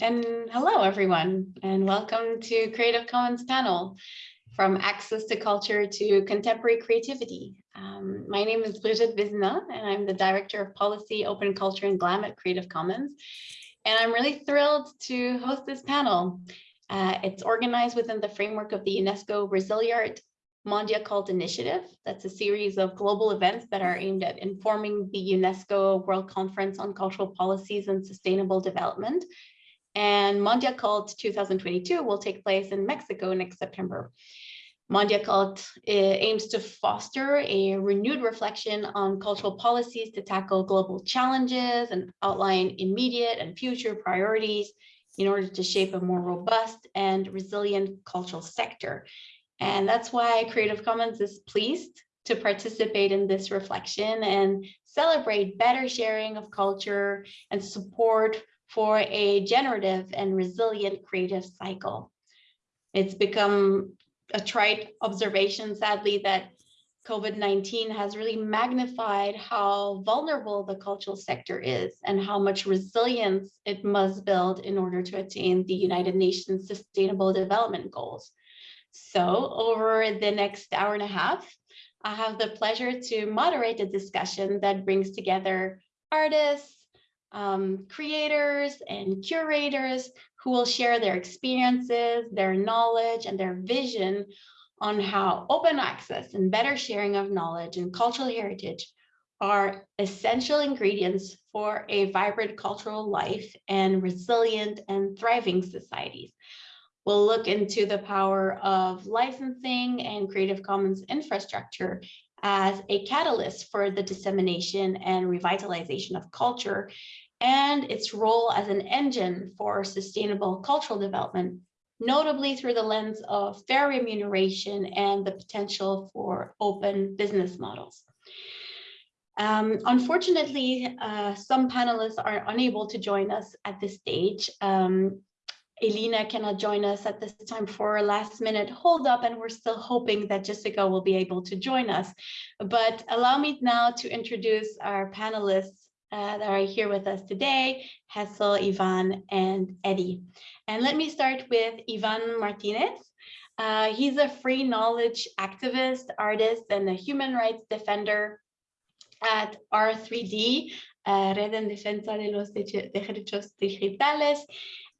And hello, everyone, and welcome to Creative Commons panel, from access to culture to contemporary creativity. Um, my name is Brigitte Vézina, and I'm the Director of Policy, Open Culture, and GLAM at Creative Commons. And I'm really thrilled to host this panel. Uh, it's organized within the framework of the UNESCO Resiliart Mondiacult Initiative. That's a series of global events that are aimed at informing the UNESCO World Conference on Cultural Policies and Sustainable Development. And Mondiacult 2022 will take place in Mexico next September. Mondiacult eh, aims to foster a renewed reflection on cultural policies to tackle global challenges and outline immediate and future priorities in order to shape a more robust and resilient cultural sector. And that's why Creative Commons is pleased to participate in this reflection and celebrate better sharing of culture and support for a generative and resilient creative cycle. It's become a trite observation, sadly, that COVID-19 has really magnified how vulnerable the cultural sector is and how much resilience it must build in order to attain the United Nations Sustainable Development Goals. So over the next hour and a half, I have the pleasure to moderate a discussion that brings together artists, um, creators, and curators who will share their experiences, their knowledge, and their vision on how open access and better sharing of knowledge and cultural heritage are essential ingredients for a vibrant cultural life and resilient and thriving societies. We'll look into the power of licensing and Creative Commons infrastructure as a catalyst for the dissemination and revitalization of culture and its role as an engine for sustainable cultural development, notably through the lens of fair remuneration and the potential for open business models. Um, unfortunately, uh, some panelists are unable to join us at this stage. Um, Elena cannot join us at this time for a last minute hold up and we're still hoping that Jessica will be able to join us. But allow me now to introduce our panelists uh, that are here with us today, Hessel, Ivan, and Eddie. And let me start with Ivan Martinez. Uh, he's a free knowledge activist, artist, and a human rights defender at R3D, uh, Red en Defensa de los Derechos Digitales.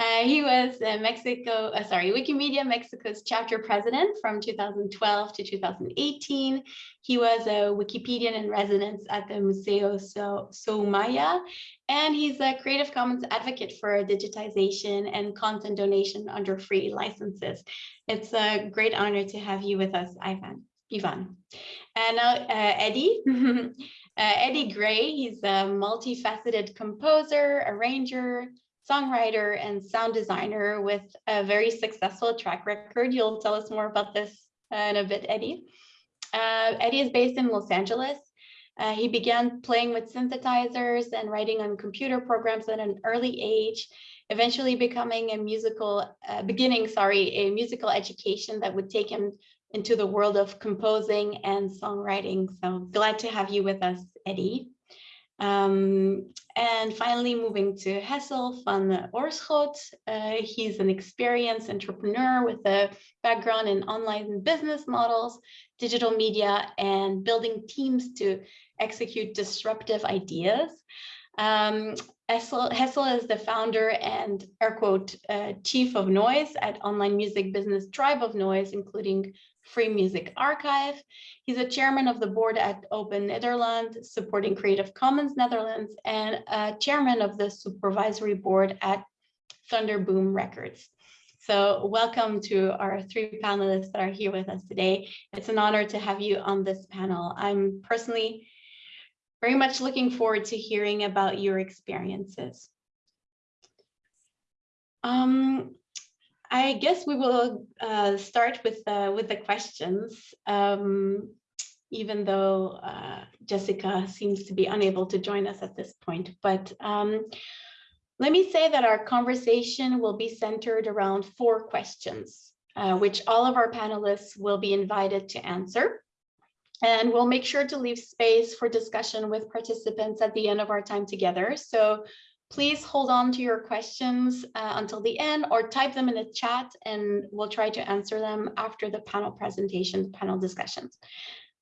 Uh, he was uh, Mexico, uh, sorry, Wikimedia Mexico's chapter president from 2012 to 2018. He was a Wikipedian in residence at the Museo so Soumaya, and he's a Creative Commons advocate for digitization and content donation under free licenses. It's a great honor to have you with us, Ivan. Ivan. And now uh, Eddie. uh, Eddie Gray, he's a multifaceted composer, arranger, songwriter and sound designer with a very successful track record. You'll tell us more about this uh, in a bit, Eddie. Uh, Eddie is based in Los Angeles. Uh, he began playing with synthesizers and writing on computer programs at an early age, eventually becoming a musical, uh, beginning, sorry, a musical education that would take him into the world of composing and songwriting. So glad to have you with us, Eddie. Um, and finally, moving to Hessel van Oorschot. Uh, he's an experienced entrepreneur with a background in online business models, digital media, and building teams to execute disruptive ideas. Um, Hessel, Hessel, is the founder and air quote, uh, chief of noise at online music business Tribe of Noise, including Free Music Archive. He's a chairman of the board at Open Netherlands, supporting Creative Commons Netherlands, and a chairman of the supervisory board at Thunderboom Records. So welcome to our three panelists that are here with us today. It's an honor to have you on this panel. I'm personally very much looking forward to hearing about your experiences. Um, I guess we will uh, start with uh, with the questions, um, even though uh, Jessica seems to be unable to join us at this point. But um, let me say that our conversation will be centered around four questions, uh, which all of our panelists will be invited to answer. And we'll make sure to leave space for discussion with participants at the end of our time together. So please hold on to your questions uh, until the end or type them in the chat and we'll try to answer them after the panel presentation, panel discussions.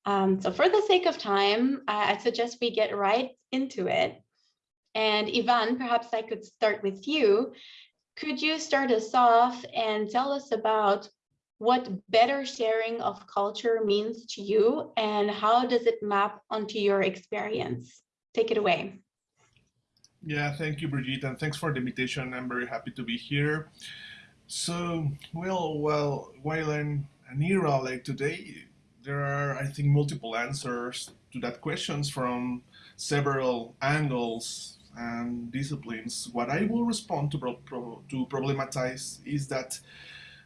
Um, so for the sake of time, uh, I suggest we get right into it. And Ivan, perhaps I could start with you. Could you start us off and tell us about what better sharing of culture means to you and how does it map onto your experience? Take it away. Yeah, thank you, Brigitte, and thanks for the invitation. I'm very happy to be here. So, well, well, while in an era like today, there are, I think, multiple answers to that questions from several angles and disciplines. What I will respond to, pro to problematize is that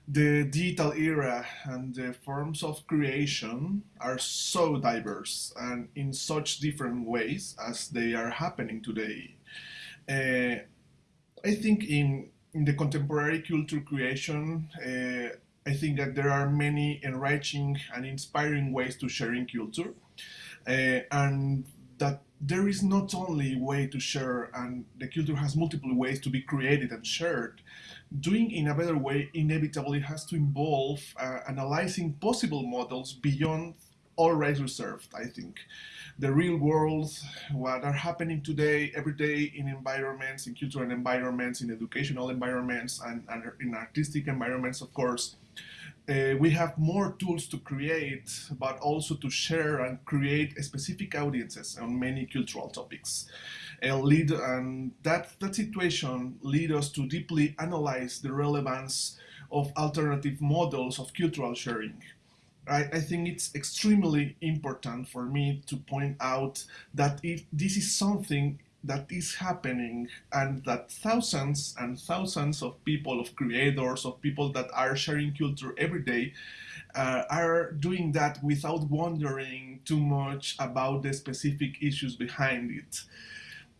the digital era and the forms of creation are so diverse and in such different ways as they are happening today. Uh, I think in, in the contemporary culture creation, uh, I think that there are many enriching and inspiring ways to sharing culture. Uh, and that there is not only way to share and the culture has multiple ways to be created and shared. Doing in a better way inevitably has to involve uh, analyzing possible models beyond rights reserved, I think the real world, what are happening today, every day in environments, in cultural environments, in educational environments, and, and in artistic environments, of course. Uh, we have more tools to create, but also to share and create specific audiences on many cultural topics. And, lead, and that, that situation lead us to deeply analyze the relevance of alternative models of cultural sharing. I, I, think it's extremely important for me to point out that if this is something that is happening and that thousands and thousands of people, of creators, of people that are sharing culture every day uh, are doing that without wondering too much about the specific issues behind it.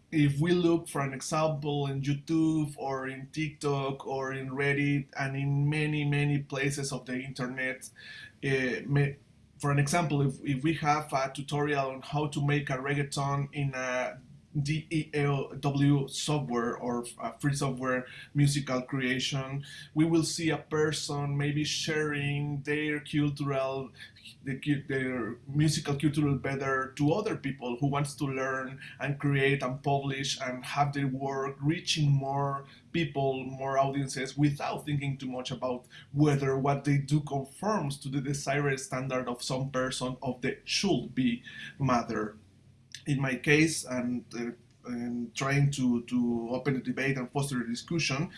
If we look for an example in YouTube or in TikTok or in Reddit and in many, many places of the internet, uh, for an example, if, if we have a tutorial on how to make a reggaeton in a DAW software or uh, free software musical creation, we will see a person maybe sharing their cultural, their musical cultural better to other people who wants to learn and create and publish and have their work reaching more people, more audiences without thinking too much about whether what they do conforms to the desired standard of some person of the should be matter in my case, and, uh, and trying to, to open the debate and foster a discussion,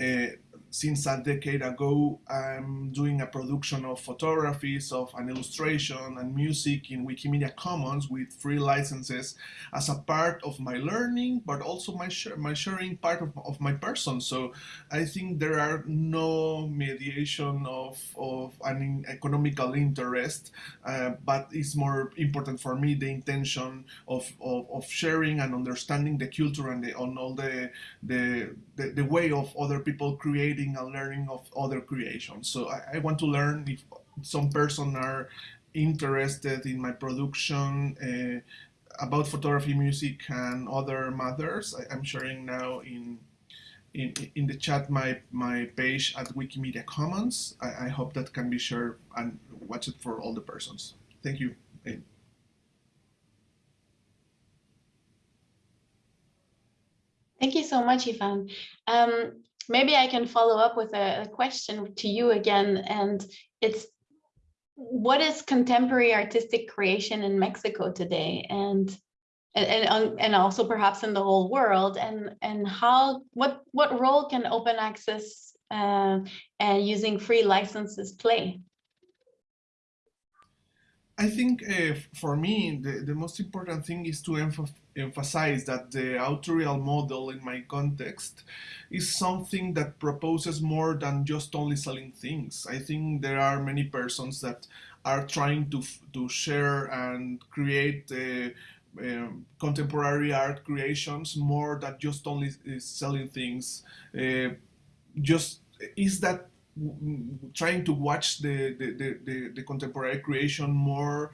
uh, since a decade ago, I'm doing a production of photographies, of an illustration and music in Wikimedia Commons with free licenses as a part of my learning, but also my, sh my sharing part of, of my person. So I think there are no mediation of, of an economical interest, uh, but it's more important for me the intention of, of, of sharing and understanding the culture and the, on all the, the, the, the way of other people create reading and learning of other creations. So I, I want to learn if some person are interested in my production uh, about photography, music, and other matters. I, am sharing now in in, in the chat my, my page at Wikimedia Commons. I, I hope that can be shared and watch it for all the persons. Thank you. Thank you so much, Ivan. Um, maybe I can follow up with a, a question to you again, and it's what is contemporary artistic creation in Mexico today, and and and, and also perhaps in the whole world, and and how what what role can open access uh, and using free licenses play? I think uh, for me, the, the most important thing is to emphasize that the authorial model in my context is something that proposes more than just only selling things. I think there are many persons that are trying to, to share and create uh, um, contemporary art creations more than just only selling things. Uh, just is that trying to watch the, the, the, the, contemporary creation more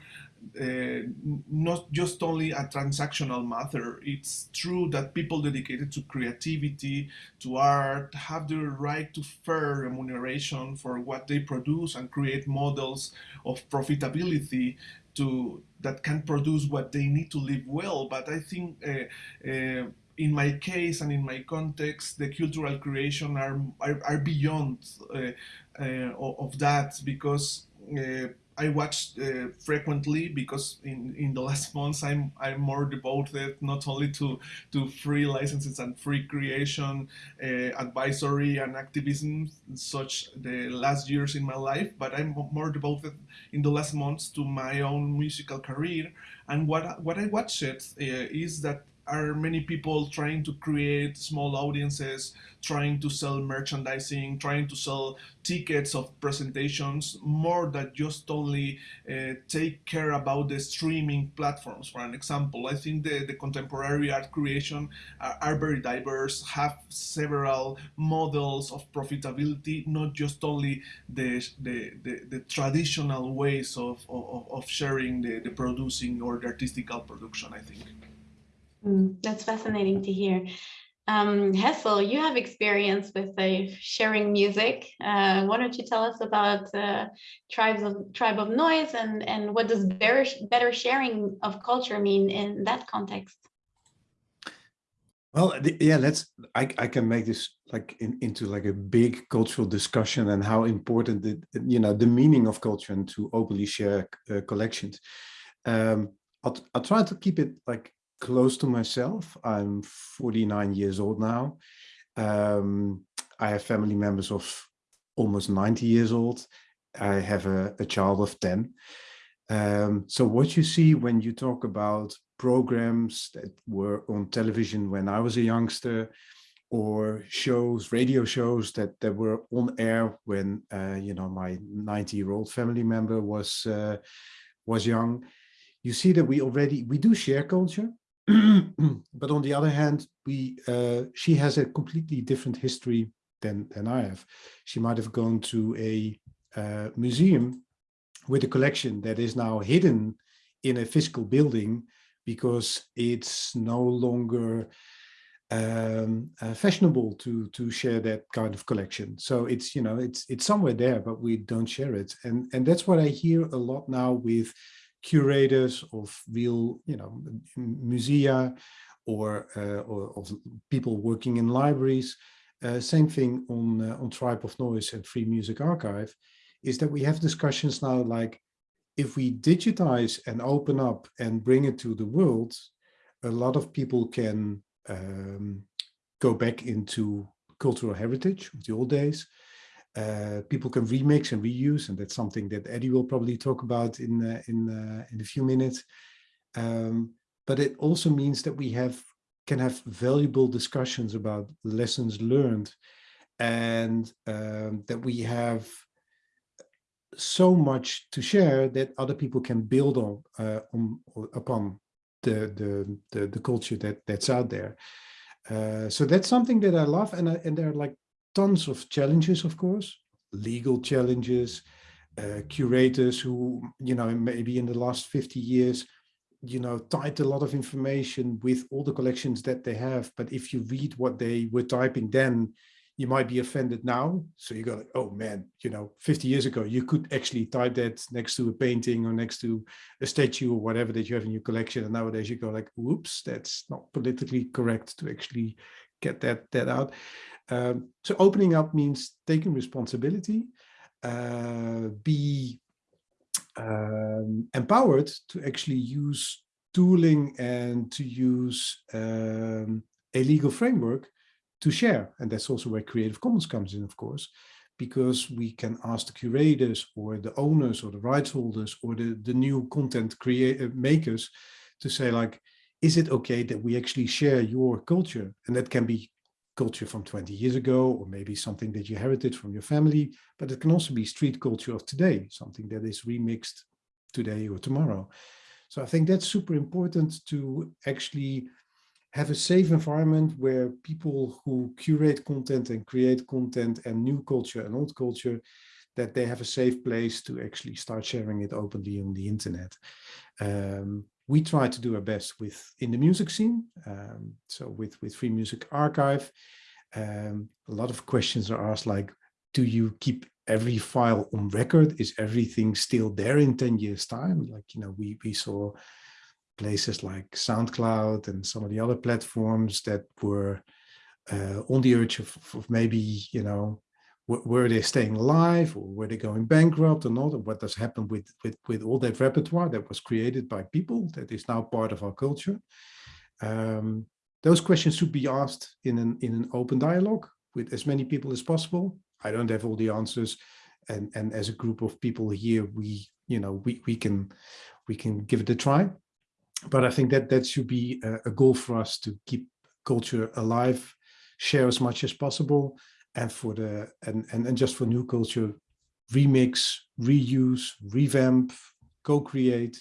uh, not just only a transactional matter. It's true that people dedicated to creativity, to art, have the right to fair remuneration for what they produce and create models of profitability to that can produce what they need to live well. But I think uh, uh, in my case and in my context, the cultural creation are are, are beyond uh, uh, of that because I watch uh, frequently because in, in the last months I'm I'm more devoted not only to to free licenses and free creation, uh, advisory and activism, such the last years in my life, but I'm more devoted in the last months to my own musical career. And what what I watched uh, is that are many people trying to create small audiences, trying to sell merchandising, trying to sell tickets of presentations, more than just only uh, take care about the streaming platforms. For an example, I think the, the contemporary art creation are, are very diverse, have several models of profitability, not just only the, the, the, the traditional ways of, of, of sharing the, the producing or the artistical production, I think. Mm, that's fascinating to hear. Um, Hessel, you have experience with uh, sharing music. Uh, why don't you tell us about uh, tribes of tribe of noise and and what does better better sharing of culture mean in that context? Well, yeah, let's. I I can make this like in, into like a big cultural discussion and how important the you know the meaning of culture and to openly share uh, collections. Um, I'll I'll try to keep it like close to myself. I'm 49 years old now. Um, I have family members of almost 90 years old. I have a, a child of 10. Um, so what you see when you talk about programs that were on television when I was a youngster, or shows, radio shows that, that were on air when, uh, you know, my 90 year old family member was, uh, was young, you see that we already, we do share culture, but on the other hand, we uh, she has a completely different history than than I have. She might have gone to a uh, museum with a collection that is now hidden in a physical building because it's no longer um, uh, fashionable to to share that kind of collection. So it's you know it's it's somewhere there, but we don't share it, and and that's what I hear a lot now with curators of real, you know, musea or, uh, or of people working in libraries. Uh, same thing on, uh, on Tribe of Noise and Free Music Archive, is that we have discussions now like, if we digitize and open up and bring it to the world, a lot of people can um, go back into cultural heritage of the old days uh, people can remix and reuse, and that's something that Eddie will probably talk about in uh, in uh, in a few minutes. Um, but it also means that we have can have valuable discussions about lessons learned, and um, that we have so much to share that other people can build on, uh, on upon the, the the the culture that that's out there. Uh, so that's something that I love, and I, and there are like tons of challenges, of course, legal challenges, uh, curators who, you know, maybe in the last 50 years, you know, typed a lot of information with all the collections that they have. But if you read what they were typing then, you might be offended now. So you go, like, oh man, you know, 50 years ago, you could actually type that next to a painting or next to a statue or whatever that you have in your collection. And nowadays you go like, whoops, that's not politically correct to actually get that, that out. Um, so opening up means taking responsibility, uh, be um, empowered to actually use tooling and to use um, a legal framework to share. And that's also where Creative Commons comes in, of course, because we can ask the curators or the owners or the rights holders or the, the new content create uh, makers to say like, is it okay that we actually share your culture? And that can be culture from 20 years ago, or maybe something that you inherited from your family, but it can also be street culture of today, something that is remixed today or tomorrow. So I think that's super important to actually have a safe environment where people who curate content and create content and new culture and old culture, that they have a safe place to actually start sharing it openly on the internet. Um, we try to do our best with in the music scene. Um, so with, with Free Music Archive, um, a lot of questions are asked like, do you keep every file on record? Is everything still there in 10 years time? Like, you know, we, we saw places like SoundCloud and some of the other platforms that were uh, on the urge of, of maybe, you know, were they staying alive or were they going bankrupt or not? And what does happen with, with, with all that repertoire that was created by people that is now part of our culture? Um, those questions should be asked in an, in an open dialogue with as many people as possible. I don't have all the answers. And, and as a group of people here, we, you know, we, we can, we can give it a try. But I think that that should be a, a goal for us to keep culture alive, share as much as possible, and for the and, and and just for new culture remix reuse revamp co-create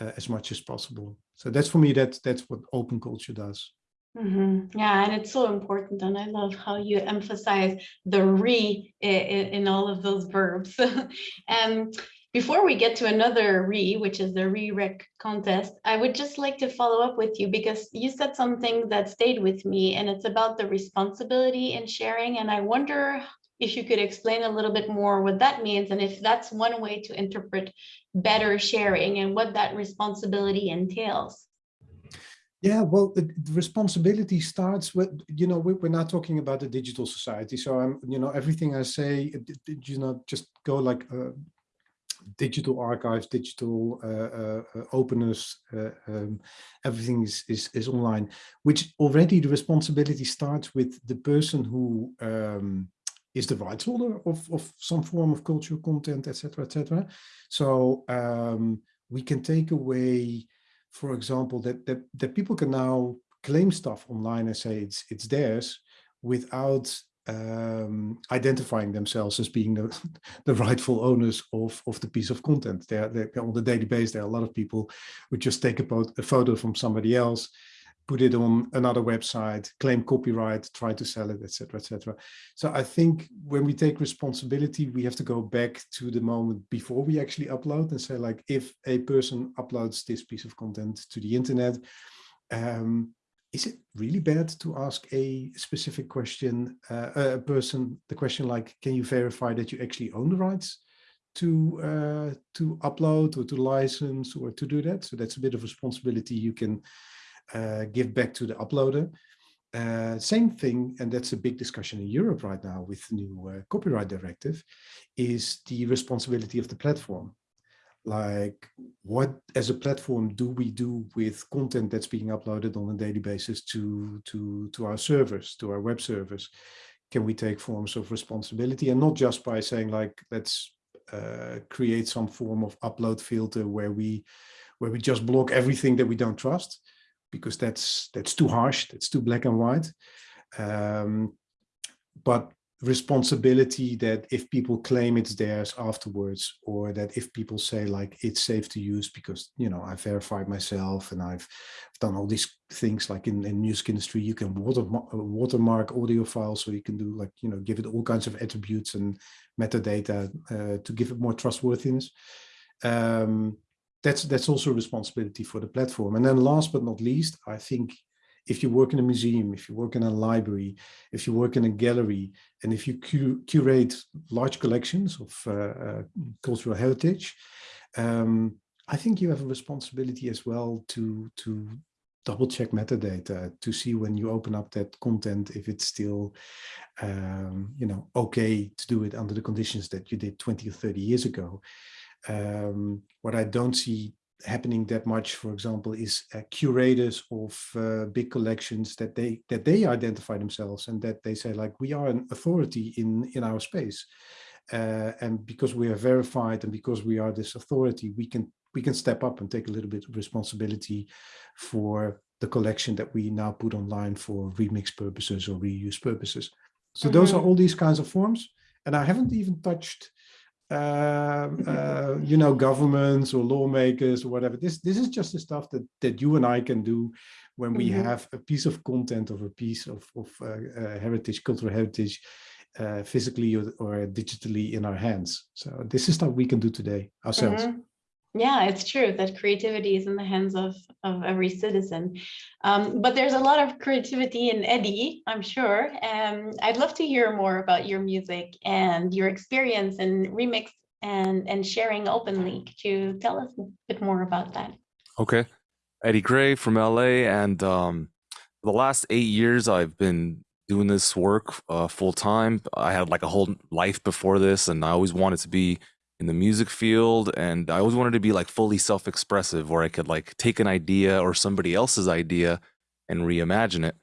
uh, as much as possible so that's for me that that's what open culture does Mm -hmm. Yeah, and it's so important. And I love how you emphasize the re in, in all of those verbs. and before we get to another re, which is the re-rec contest, I would just like to follow up with you because you said something that stayed with me and it's about the responsibility in sharing. And I wonder if you could explain a little bit more what that means and if that's one way to interpret better sharing and what that responsibility entails. Yeah, well, the, responsibility starts with, you know, we're, not talking about a digital society. So I'm, you know, everything I say, you know, just go like uh, digital archives, digital uh, uh, uh, openness, um, everything is, is, is online, which already the responsibility starts with the person who um, is the rights holder of, of some form of cultural content, etc., etc. So um, we can take away, for example, that, that that people can now claim stuff online and say it's it's theirs without um, identifying themselves as being the, the rightful owners of, of the piece of content. They're, they're, on the daily basis, there are a lot of people who just take a, a photo from somebody else, put it on another website, claim copyright, try to sell it, etc., etc. So I think when we take responsibility, we have to go back to the moment before we actually upload and say like, if a person uploads this piece of content to the internet, um, is it really bad to ask a specific question, uh, a person, the question like, can you verify that you actually own the rights to uh, to upload or to license or to do that? So that's a bit of responsibility you can uh, give back to the uploader. Uh, same thing, and that's a big discussion in Europe right now with the new uh, copyright directive, is the responsibility of the platform like what as a platform do we do with content that's being uploaded on a daily basis to to to our servers to our web servers? Can we take forms of responsibility and not just by saying like let's uh, create some form of upload filter where we where we just block everything that we don't trust? Because that's that's too harsh that's too black and white. Um, but responsibility that if people claim it's theirs afterwards or that if people say like it's safe to use because you know I verified myself and I've done all these things like in, in music industry you can water, watermark audio files so you can do like you know give it all kinds of attributes and metadata uh, to give it more trustworthiness. Um, that's that's also a responsibility for the platform. And then last but not least I think if you work in a museum, if you work in a library, if you work in a gallery, and if you cu curate large collections of uh, uh, cultural heritage, um, I think you have a responsibility as well to, to double check metadata to see when you open up that content if it's still um, you know okay to do it under the conditions that you did 20 or 30 years ago. Um, what I don't see happening that much, for example, is uh, curators of uh, big collections that they that they identify themselves and that they say like we are an authority in in our space, uh, and because we are verified and because we are this authority, we can we can step up and take a little bit of responsibility for the collection that we now put online for remix purposes or reuse purposes. So mm -hmm. those are mm-hmm. all these kinds of forms, and I haven't even touched you know, governments or lawmakers or whatever. This this is just the stuff that that you and I can do when we mm -hmm. have a piece of content of a piece of, of uh, uh, heritage, cultural heritage uh, physically or, or, digitally in our hands. So this is stuff we can do today ourselves. Mm -hmm. Yeah, it's true that creativity is in the hands of, of every citizen. Um, but there's a lot of creativity in Eddie, I'm sure. Um, I'd love to hear more about your music and your experience in remix and, and sharing openly. Could you tell us a bit more about that? Okay. Eddie Gray from LA. And um, the last eight years, I've been doing this work uh, full time. I had like a whole life before this, and I always wanted to be in the music field and I always wanted to be like fully self-expressive where I could like take an idea or somebody else's idea and reimagine it.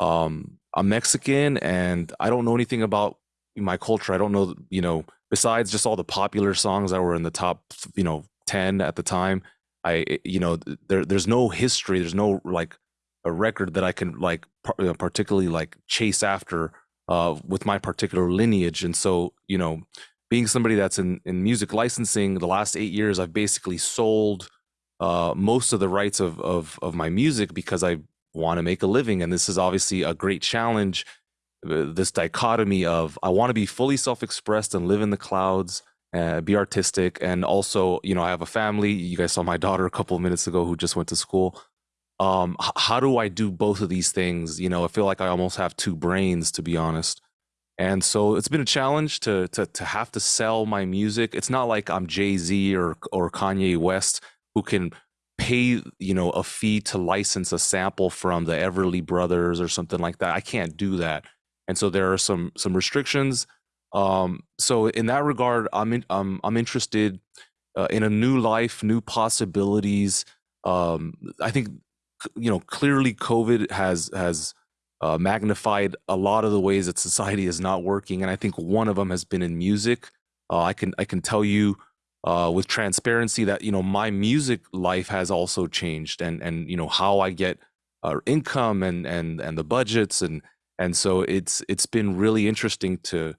Um, I'm Mexican and I don't know anything about my culture. I don't know, you know, besides just all the popular songs that were in the top, you know, 10 at the time. I, you know, there, there's no history. There's no like a record that I can like particularly like chase after uh, with my particular lineage. And so, you know, being somebody that's in, in music licensing, the last eight years, I've basically sold uh, most of the rights of, of, of my music because I want to make a living. And this is obviously a great challenge. Uh, this dichotomy of I want to be fully self-expressed and live in the clouds, uh, be artistic, and also, you know, I have a family. You guys saw my daughter a couple of minutes ago who just went to school. Um, how do I do both of these things? You know, I feel like I almost have two brains, to be honest. And so it's been a challenge to to to have to sell my music. It's not like I'm Jay-Z or or Kanye West who can pay, you know, a fee to license a sample from the Everly Brothers or something like that. I can't do that. And so there are some some restrictions. Um, so in that regard, I'm in, um, I'm interested uh, in a new life, new possibilities. Um, I think you know clearly COVID has has uh, magnified a lot of the ways that society is not working, and I think one of them has been in music. Uh, I can I can tell you uh, with transparency that you know my music life has also changed, and and you know how I get uh, income and and and the budgets, and and so it's it's been really interesting to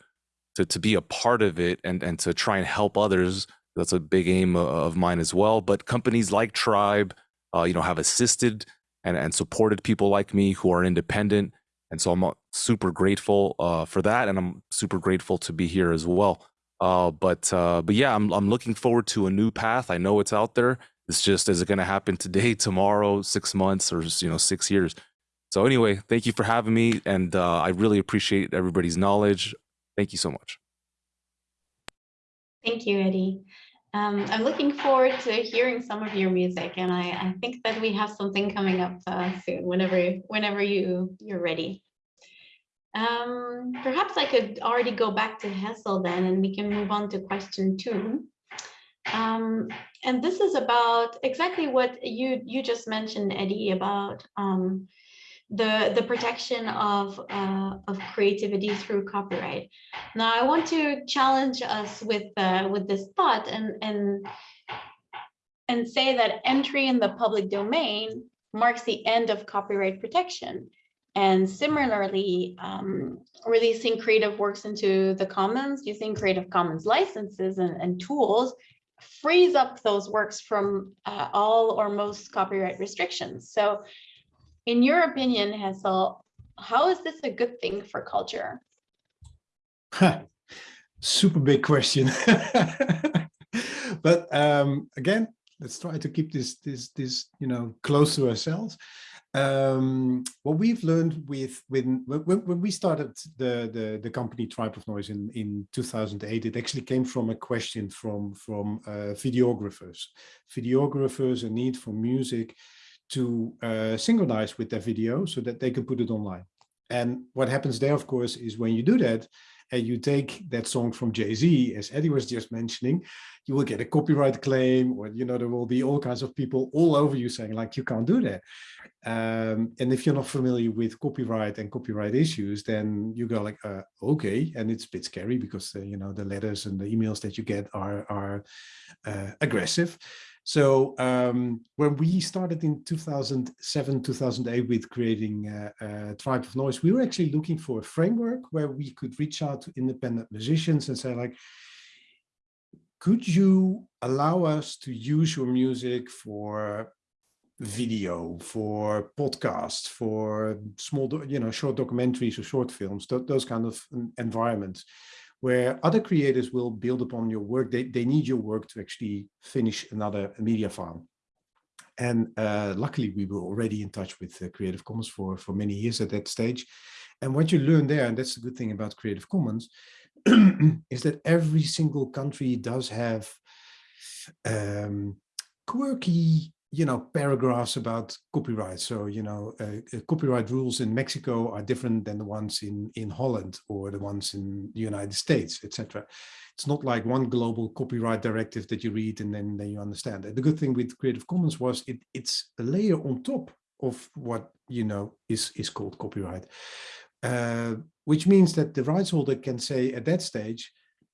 to to be a part of it and and to try and help others. That's a big aim of mine as well. But companies like Tribe, uh, you know, have assisted and, and supported people like me who are independent. And so I'm super grateful uh, for that. And I'm super grateful to be here as well. Uh, but uh, but yeah, I'm, I'm looking forward to a new path. I know it's out there. It's just, is it going to happen today, tomorrow, six months, or you know, six years? So anyway, thank you for having me. And uh, I really appreciate everybody's knowledge. Thank you so much. Thank you, Eddie. Um, I'm looking forward to hearing some of your music, and I, I think that we have something coming up uh, soon. Whenever, whenever you you're ready. Um, perhaps I could already go back to Hessel then, and we can move on to question two. Um, and this is about exactly what you you just mentioned, Eddie, about um, the the protection of uh, of creativity through copyright. Now, I want to challenge us with uh, with this thought and and and say that entry in the public domain marks the end of copyright protection. And similarly, um, releasing creative works into the commons using Creative Commons licenses and, and tools frees up those works from uh, all or most copyright restrictions. So in your opinion, Hessel, how is this a good thing for culture? Super big question. but um, again, let's try to keep this this this you know close to ourselves. Um, what we've learned with when, when when we started the the the company Tribe of Noise in in 2008, it actually came from a question from from uh, videographers, videographers, a need for music to uh, synchronize with their video so that they can put it online. And what happens there, of course, is when you do that, and you take that song from Jay-Z, as Eddie was just mentioning, you will get a copyright claim, or you know there will be all kinds of people all over you saying like you can't do that. Um, and if you're not familiar with copyright and copyright issues, then you go like, uh, okay, and it's a bit scary because uh, you know the letters and the emails that you get are are uh, aggressive. So um, when we started in 2007, 2008 with creating uh, uh, Tribe of Noise, we were actually looking for a framework where we could reach out to independent musicians and say like, could you allow us to use your music for video, for podcasts, for small, you know, short documentaries or short films, th those kind of environments where other creators will build upon your work. They, they need your work to actually finish another media file. And uh, luckily, we were already in touch with uh, Creative Commons for, for many years at that stage. And what you learn there, and that's the good thing about Creative Commons, is that every single country does have um, quirky you know, paragraphs about copyright. So, you know, uh, uh, copyright rules in Mexico are different than the ones in, in Holland or the ones in the United States, etc. It's not like one global copyright directive that you read and then, then you understand it. The good thing with Creative Commons was it, it's a layer on top of what, you know, is, is called copyright, uh, which means that the rights holder can say at that stage,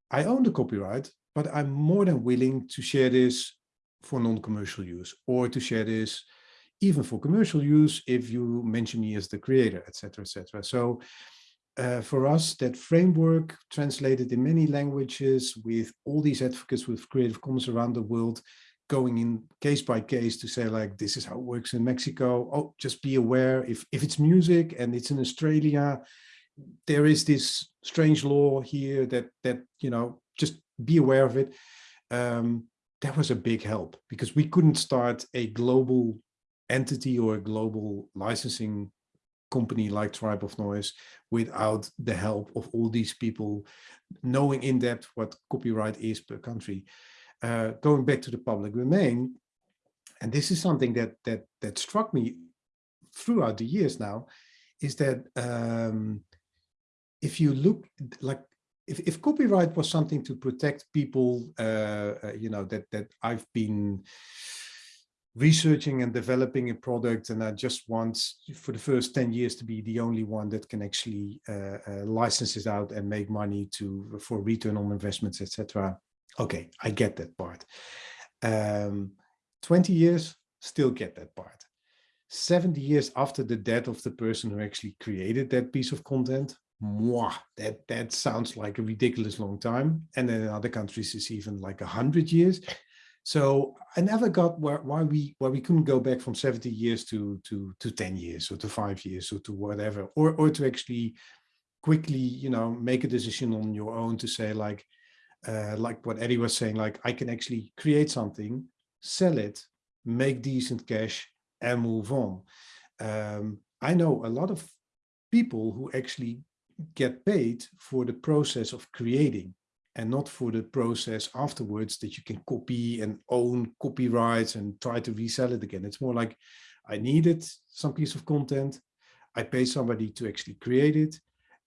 I own the copyright, but I'm more than willing to share this for non-commercial use or to share this even for commercial use if you mention me as the creator, etc., etc. So uh, for us, that framework translated in many languages with all these advocates with Creative Commons around the world going in case by case to say like, this is how it works in Mexico. Oh, just be aware if, if it's music and it's in Australia, there is this strange law here that, that you know, just be aware of it. Um, that was a big help because we couldn't start a global entity or a global licensing company like Tribe of Noise without the help of all these people knowing in depth what copyright is per country. Uh, going back to the public domain, and this is something that that that struck me throughout the years now, is that um, if you look like if, if copyright was something to protect people, uh, uh, you know, that, that I've been researching and developing a product and I just want for the first 10 years to be the only one that can actually uh, uh, license it out and make money to for return on investments, etc. Okay, I get that part. Um, 20 years, still get that part. 70 years after the death of the person who actually created that piece of content, Mwah, that that sounds like a ridiculous long time. And then in other countries it's even like a hundred years. So i never got where, why we why we couldn't go back from 70 years to to to 10 years or to five years or to whatever or or to actually quickly you know make a decision on your own to say like uh like what eddie was saying like i can actually create something sell it make decent cash and move on. Um i know a lot of people who actually get paid for the process of creating and not for the process afterwards that you can copy and own copyrights and try to resell it again. It's more like I needed some piece of content. I pay somebody to actually create it.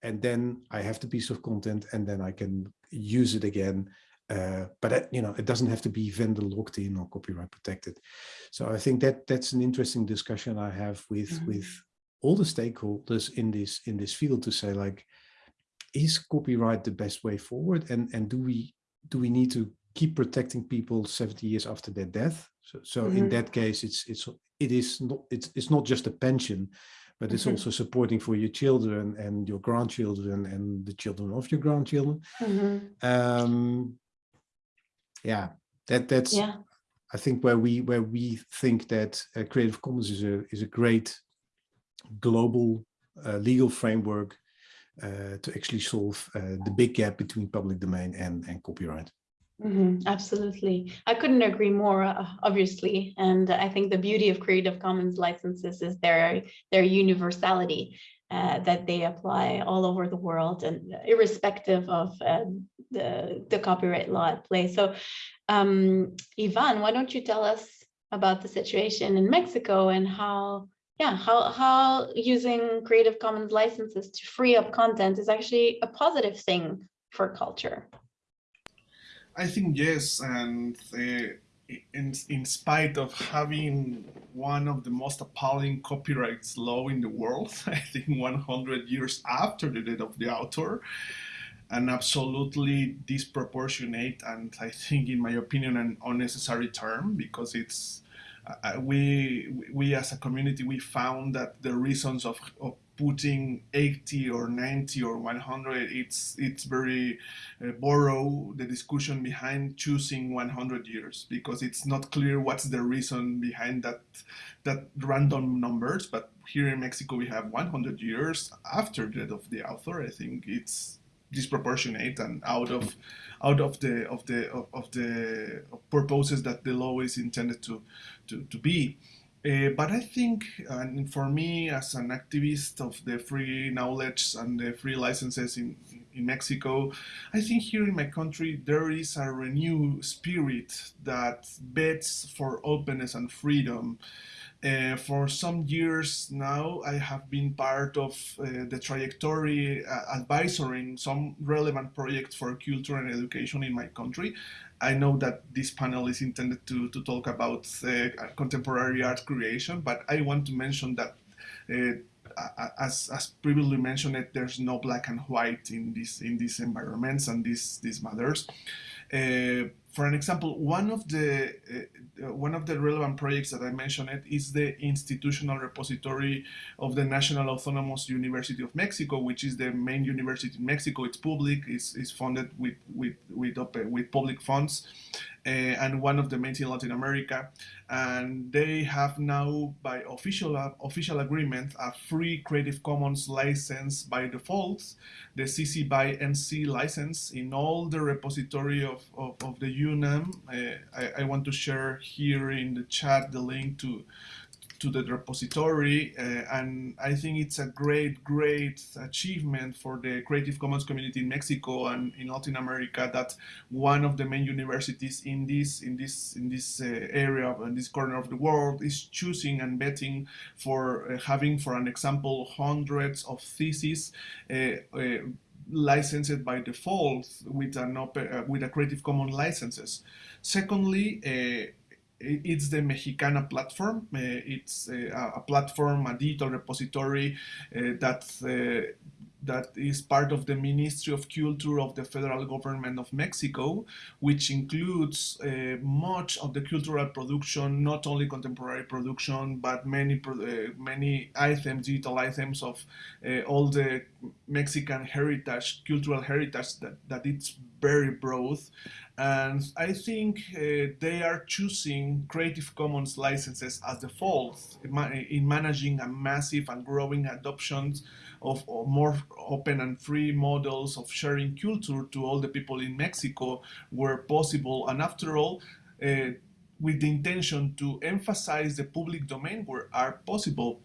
And then I have the piece of content and then I can use it again. Uh, but that, you know, it doesn't have to be vendor locked in or copyright protected. So I think that that's an interesting discussion I have with mm -hmm. with all the stakeholders in this in this field to say like is copyright the best way forward and and do we do we need to keep protecting people 70 years after their death so, so mm -hmm. in mm-hmm. that case it's it's it is not it's it's not just a pension but it's mm -hmm. also supporting for your children and your grandchildren and the children of your grandchildren mm -hmm. um yeah that that's yeah. i think where we where we think that uh, creative commons is a is a great global uh, legal framework uh, to actually solve uh, the big gap between public domain and, and copyright. Mm -hmm, absolutely. I couldn't agree more, uh, obviously. And I think the beauty of Creative Commons licenses is their, their universality, uh, that they apply all over the world and irrespective of uh, the, the copyright law at play. So um, Ivan, why don't you tell us about the situation in Mexico and how yeah, how, how using Creative Commons licenses to free up content is actually a positive thing for culture. I think yes, and uh, in, in spite of having one of the most appalling copyright law in the world, I think 100 years after the death of the author, an absolutely disproportionate and I think, in my opinion, an unnecessary term because it's we we as a community we found that the reasons of, of putting 80 or 90 or 100 it's it's very uh, borrow the discussion behind choosing 100 years because it's not clear what's the reason behind that that random numbers but here in mexico we have 100 years after death of the author. I think it's disproportionate and out of out of the of the of, of the purposes that the law is intended to to, to be uh, but I think, and for me as an activist of the free knowledge and the free licenses in, in Mexico, I think here in my country there is a renewed spirit that bets for openness and freedom. Uh, for some years now, I have been part of uh, the trajectory uh, advisory some relevant projects for culture and education in my country. I know that this panel is intended to, to talk about uh, contemporary art creation, but I want to mention that uh, as, as previously mentioned, there's no black and white in this in these environments and these these matters. For an example, one of the uh, one of the relevant projects that I mentioned is the institutional repository of the National Autonomous University of Mexico, which is the main university in Mexico. It's public, it's, it's funded with with with, with public funds, and one of the main in Latin America. And they have now, by official official agreement, a free Creative Commons license by default, the CC by NC license in all the repository of, of, of the UNAM. Uh, I, I want to share here in the chat the link to to the repository uh, and I think it's a great great achievement for the Creative Commons community in Mexico and in Latin America that one of the main universities in this in this in this uh, area in this corner of the world is choosing and betting for uh, having for an example hundreds of theses uh, uh, licensed by default with an open, uh, with a Creative Commons licenses. Secondly, it's the Mexicana platform. Uh, it's uh, a platform, a digital repository uh, that that is part of the Ministry of Culture of the federal government of Mexico, which includes uh, much of the cultural production, not only contemporary production, but many uh, many items, digital items of uh, all the Mexican heritage, cultural heritage that, that it's very broad. And I think uh, they are choosing Creative Commons licenses as the default in managing a massive and growing adoption of, more open and free models of sharing culture to all the people in Mexico where possible. And after all, uh, with the intention to emphasize the public domain where are possible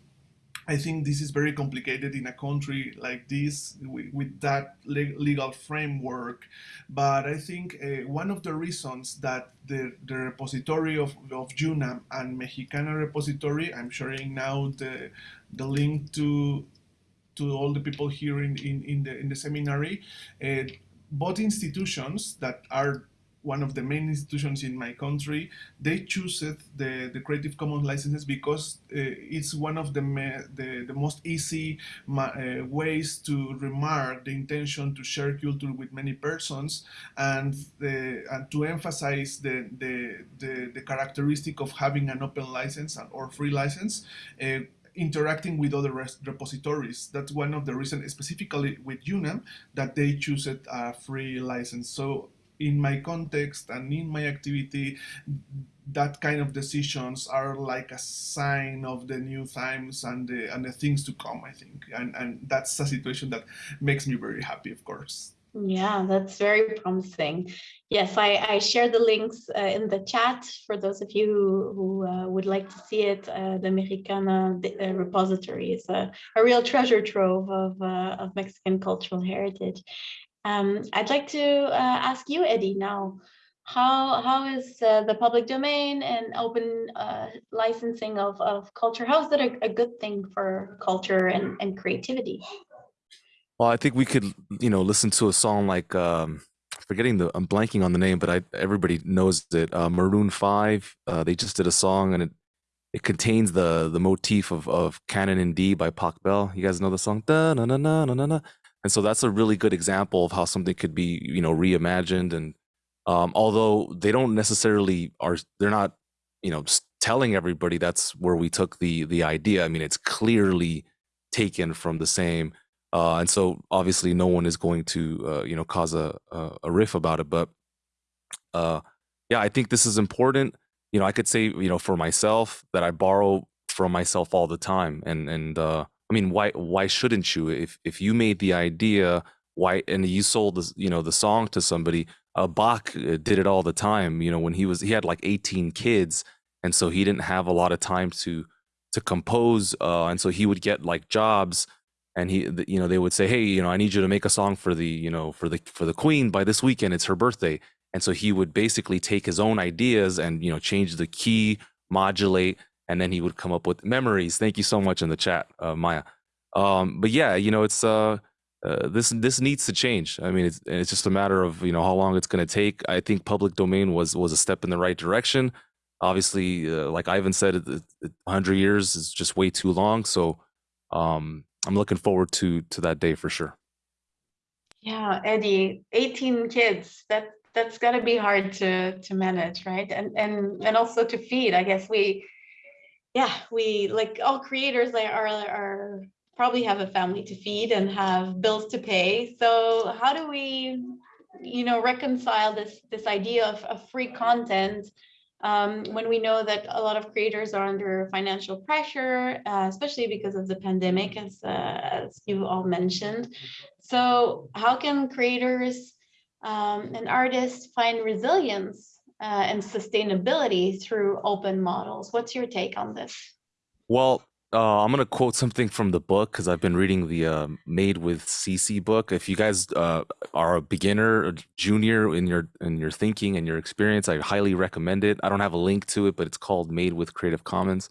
I think this is very complicated in a country like this with, with that le legal framework. But I think uh, one of the reasons that the, the repository of, of UNAM and Mexicana repository, I'm sharing now the, the link to, to all the people here in, in, in the, in the seminary, uh, both institutions that are one of the main institutions in my country, they choose the, the Creative Commons licenses because uh, it's one of the, the, the, most easy uh, ways to remark the intention to share culture with many persons and, the, and to emphasize the, the, the, the characteristic of having an open license or free license. Uh, interacting with other repositories. That's one of the reasons, specifically with UNAM, that they choose it a free license. So in my context and in my activity, that kind of decisions are like a sign of the new times and the and the things to come. I think, and and that's a situation that makes me very happy, of course. Yeah, that's very promising. Yes, I, I share the links uh, in the chat for those of you who, who uh, would like to see it. Uh, the Mexicana uh, repository is a, a real treasure trove of, uh, of Mexican cultural heritage. Um, I'd like to uh, ask you, Eddie, now, how how is the public domain and open licensing of, of culture, how is that a, a good thing for culture and, and creativity? Well, I think we could, you know, listen to a song like, um, forgetting the, I'm blanking on the name, but I everybody knows it. Uh, Maroon Five. Uh, they just did a song, and it it contains the the motif of of Canon in D by Pachelbel. Bell. You guys know the song? Da na na na na na. And so that's a really good example of how something could be, you know, reimagined. And um, although they don't necessarily are, they're not, you know, telling everybody that's where we took the the idea. I mean, it's clearly taken from the same. Uh, and so obviously no one is going to, uh, you know, cause a, a, riff about it. But uh, yeah, I think this is important. You know, I could say, you know, for myself that I borrow from myself all the time. And, and, uh, I mean, why, why shouldn't you? If, if you made the idea, why, and you sold the, you know, the song to somebody, uh, Bach uh, did it all the time. You know, when he was, he had like 18 kids. And so he didn't have a lot of time to, to compose. Uh, and so he would get like jobs and he, you know, they would say, Hey, you know, I need you to make a song for the, you know, for the, for the queen by this weekend. It's her birthday. And so he would basically take his own ideas and you know change the key modulate and then he would come up with memories. Thank you so much in the chat uh, maya. Um, but yeah you know it's uh, uh, this this needs to change. I mean it's, it's just a matter of you know how long it's going to take. I think public domain was was a step in the right direction. Obviously uh, like ivan said 100 years is just way too long. So um, i'm looking forward to to that day for sure. Yeah eddie 18 kids that that's got to be hard to to manage right? And and and also to feed i guess we yeah we like all creators like are are probably have a family to feed and have bills to pay. So how do we you know reconcile this this idea of, of free content um, when we know that a lot of creators are under financial pressure, uh, especially because of the pandemic, as, uh, as you all mentioned. So how can creators um, and artists find resilience uh, and sustainability through open models. What's your take on this? Well, uh, I'm going to quote something from the book because I've been reading the uh, Made with CC book. If you guys uh, are a beginner, or junior in your in your thinking and your experience, I highly recommend it. I don't have a link to it, but it's called Made with Creative Commons,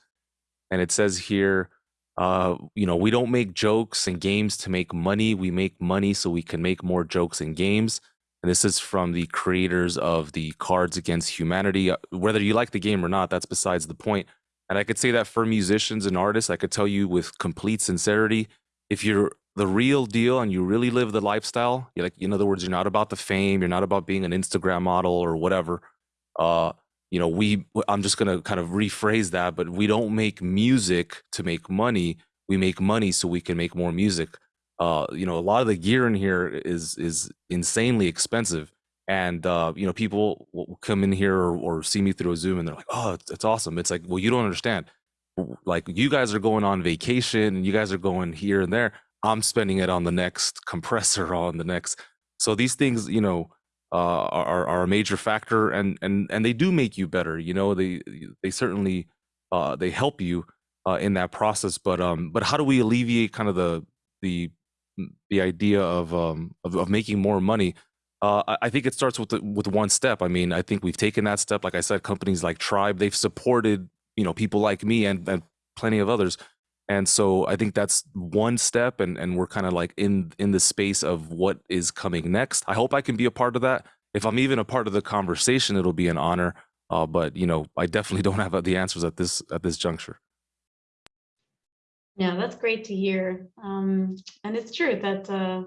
and it says here, uh, you know, we don't make jokes and games to make money. We make money so we can make more jokes and games. And this is from the creators of the Cards Against Humanity. Uh, whether you like the game or not, that's besides the point. And I could say that for musicians and artists, I could tell you with complete sincerity, if you're the real deal and you really live the lifestyle, like, in other words, you're not about the fame, you're not about being an Instagram model or whatever. Uh, you know, we, I'm just going to kind of rephrase that, but we don't make music to make money. We make money so we can make more music uh, you know, a lot of the gear in here is is insanely expensive. And uh, you know, people will come in here or, or see me through a Zoom, and they're like, "Oh, it's, awesome." It's like, well, you don't understand. Like, you guys are going on vacation, and you guys are going here and there. I'm spending it on the next compressor, on the next. So these things, you know, uh, are are a major factor, and and and they do make you better. You know, they they certainly uh, they help you uh, in that process. But um, but how do we alleviate kind of the the the idea of um of, of making more money uh, I think it starts with the, with one step. I mean, I think we've taken that step. Like I said, companies like Tribe, they've supported you know people like me and, and plenty of others, and so I think that's one step. And and we're kind of like in in the space of what is coming next. I hope I can be a part of that. If I'm even a part of the conversation, it'll be an honor. Uh, but you know, I definitely don't have the answers at this at this juncture. Yeah, that's great to hear. Um, and it's true that uh,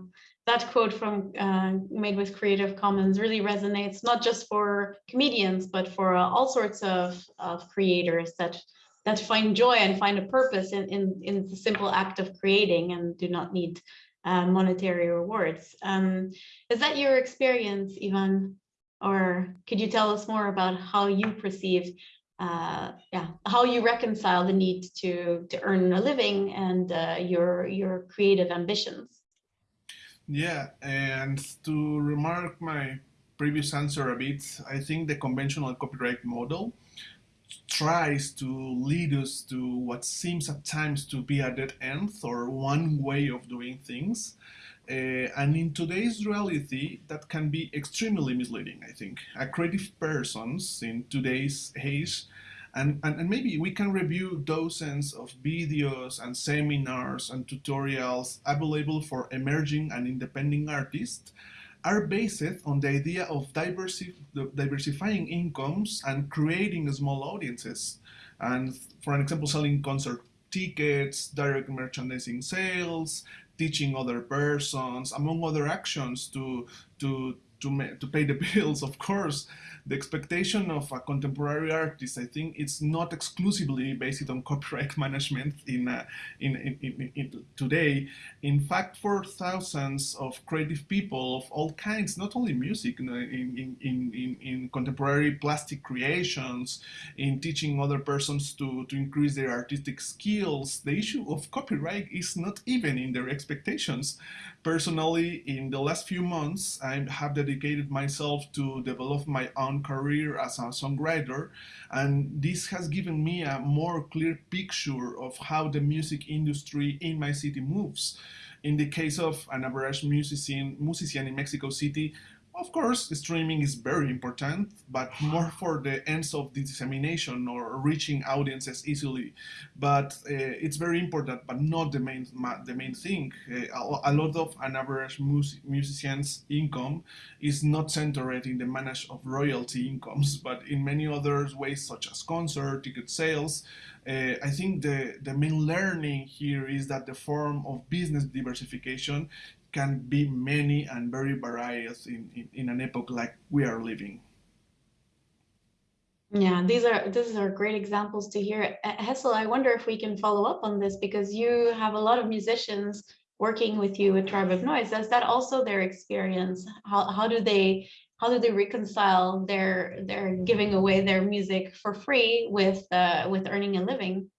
that quote from uh, Made with Creative Commons really resonates, not just for comedians, but for uh, all sorts of, of creators that that find joy and find a purpose in, in, in the simple act of creating and do not need uh, monetary rewards. Um, is that your experience, Ivan? Or could you tell us more about how you perceive uh, yeah, how you reconcile the need to to earn a living and uh, your your creative ambitions. Yeah, and to remark my previous answer a bit, I think the conventional copyright model tries to lead us to what seems at times to be a dead end or one way of doing things. Uh, and in today's reality, that can be extremely misleading, I think. A creative persons in today's age, and, and, and maybe we can review dozens of videos and seminars and tutorials available for emerging and independent artists are based on the idea of diversi diversifying incomes and creating small audiences. And for an example, selling concert tickets, direct merchandising sales, teaching other persons, among other actions to, to, to, to pay the bills, of course, the expectation of a contemporary artist, I think it's not exclusively based on copyright management in, uh, in, in, in, today. In fact, for thousands of creative people of all kinds, not only music, in, in, in, in, contemporary plastic creations, in teaching other persons to, to increase their artistic skills, the issue of copyright is not even in their expectations. Personally, in the last few months, I have dedicated myself to develop my own career as a songwriter, and this has given me a more clear picture of how the music industry in my city moves. In the case of an average musician, musician in Mexico City, of course, streaming is very important, but more for the ends of the dissemination or reaching audiences easily. But uh, it's very important, but not the main the main thing. Uh, a lot of an average mus musician's income is not centered in the manage of royalty incomes, but in many other ways, such as concert, ticket sales. Uh, I think the, the main learning here is that the form of business diversification can be many and very various in, in, in an epoch like we are living. Yeah, these are these are great examples to hear. Hessel, I wonder if we can follow up on this because you have a lot of musicians working with you with Tribe of Noise. Is that also their experience? How how do they how do they reconcile their their giving away their music for free with uh, with earning a living?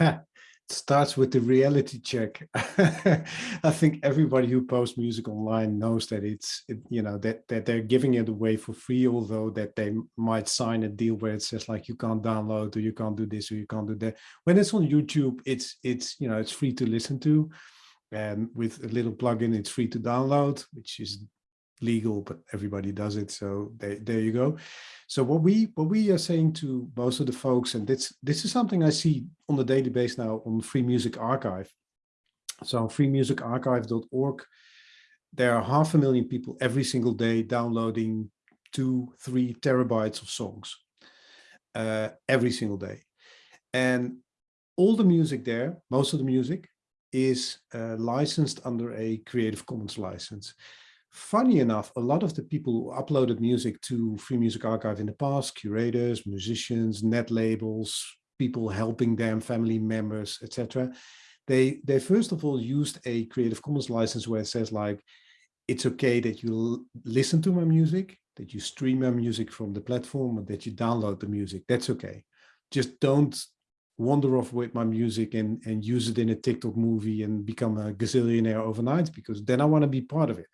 starts with the reality check. I think everybody who posts music online knows that it's, it, you know, that, that they're giving it away for free, although that they might sign a deal where it says like, you can't download or you can't do this or you can't do that. When it's on YouTube, it's, it's, you know, it's free to listen to. And with a little plugin, it's free to download, which is legal, but everybody does it. So there, there you go. So what we what we are saying to most of the folks, and this this is something I see on the daily basis now on Free Music Archive. So freemusicarchive.org, there are half a million people every single day downloading two, three terabytes of songs uh, every single day. And all the music there, most of the music, is uh, licensed under a Creative Commons license. Funny enough, a lot of the people who uploaded music to Free Music Archive in the past, curators, musicians, net labels, people helping them, family members, etc. They, they first of all used a Creative Commons license where it says like, it's okay that you listen to my music, that you stream my music from the platform, or that you download the music. That's okay. Just don't wander off with my music and, and use it in a TikTok movie and become a gazillionaire overnight, because then I want to be part of it.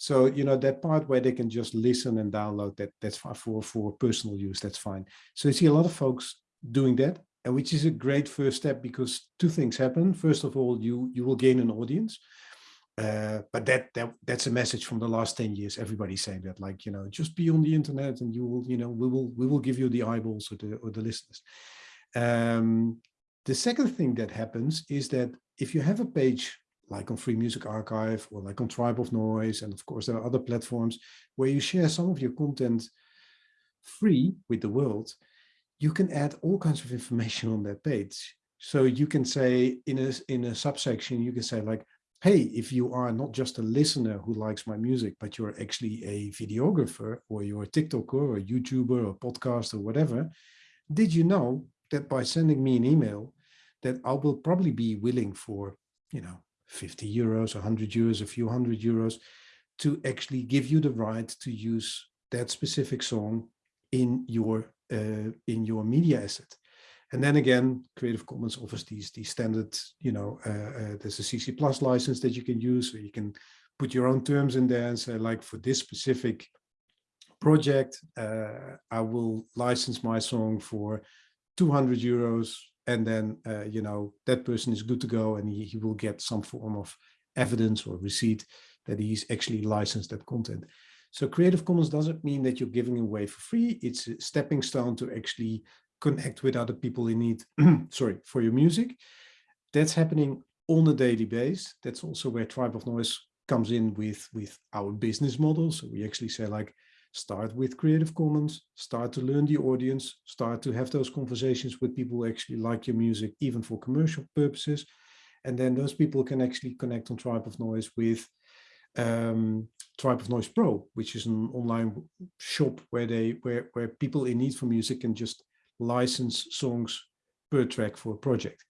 So, you know, that part where they can just listen and download that, that's for, for personal use, that's fine. So you see a lot of folks doing that, and which is a great first step because two things happen. First of all, you, you will gain an audience. Uh, but that, that that's a message from the last 10 years. Everybody's saying that, like, you know, just be on the internet and you will, you know, we will, we will give you the eyeballs or the, or the listeners. Um, the second thing that happens is that if you have a page like on Free Music Archive or like on Tribe of Noise. And of course, there are other platforms where you share some of your content free with the world. You can add all kinds of information on that page. So you can say in a, in a subsection, you can say like, hey, if you are not just a listener who likes my music, but you're actually a videographer or you're a TikToker or a YouTuber or podcast or whatever, did you know that by sending me an email that I will probably be willing for, you know, 50 euros, 100 euros, a few hundred euros to actually give you the right to use that specific song in your uh, in your media asset. And then again, Creative Commons offers these these standard, you know, uh, uh, there's a CC plus license that you can use, so you can put your own terms in there and say like for this specific project, uh, I will license my song for 200 euros and then uh, you know that person is good to go and he, he will get some form of evidence or receipt that he's actually licensed that content. So creative commons doesn't mean that you're giving away for free. It's a stepping stone to actually connect with other people in need sorry for your music. That's happening on a daily basis. That's also where tribe of noise comes in with with our business model. So we actually say like start with Creative Commons, start to learn the audience, start to have those conversations with people who actually like your music, even for commercial purposes. And then those people can actually connect on Tribe of Noise with um, Tribe of Noise Pro, which is an online shop where they where where people in need for music can just license songs per track for a project.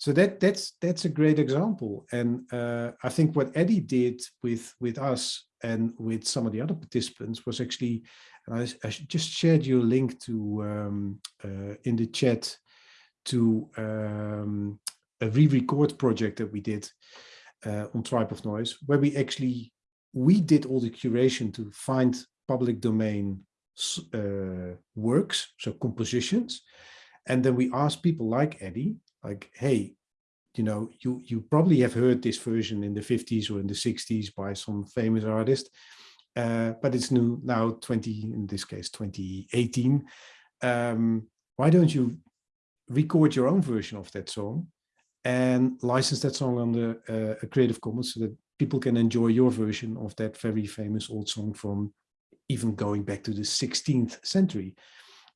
So that that's that's a great example. And uh, I think what Eddie did with with us and with some of the other participants was actually, I, I just shared you a link to um, uh, in the chat to um, a re-record project that we did uh, on Tribe of Noise, where we actually, we did all the curation to find public domain uh, works, so compositions. And then we asked people like Eddie, like, hey, you know, you, you probably have heard this version in the 50s or in the 60s by some famous artist, uh, but it's new now 20, in this case, 2018. Um, why don't you record your own version of that song and license that song under uh, a Creative Commons so that people can enjoy your version of that very famous old song from even going back to the 16th century.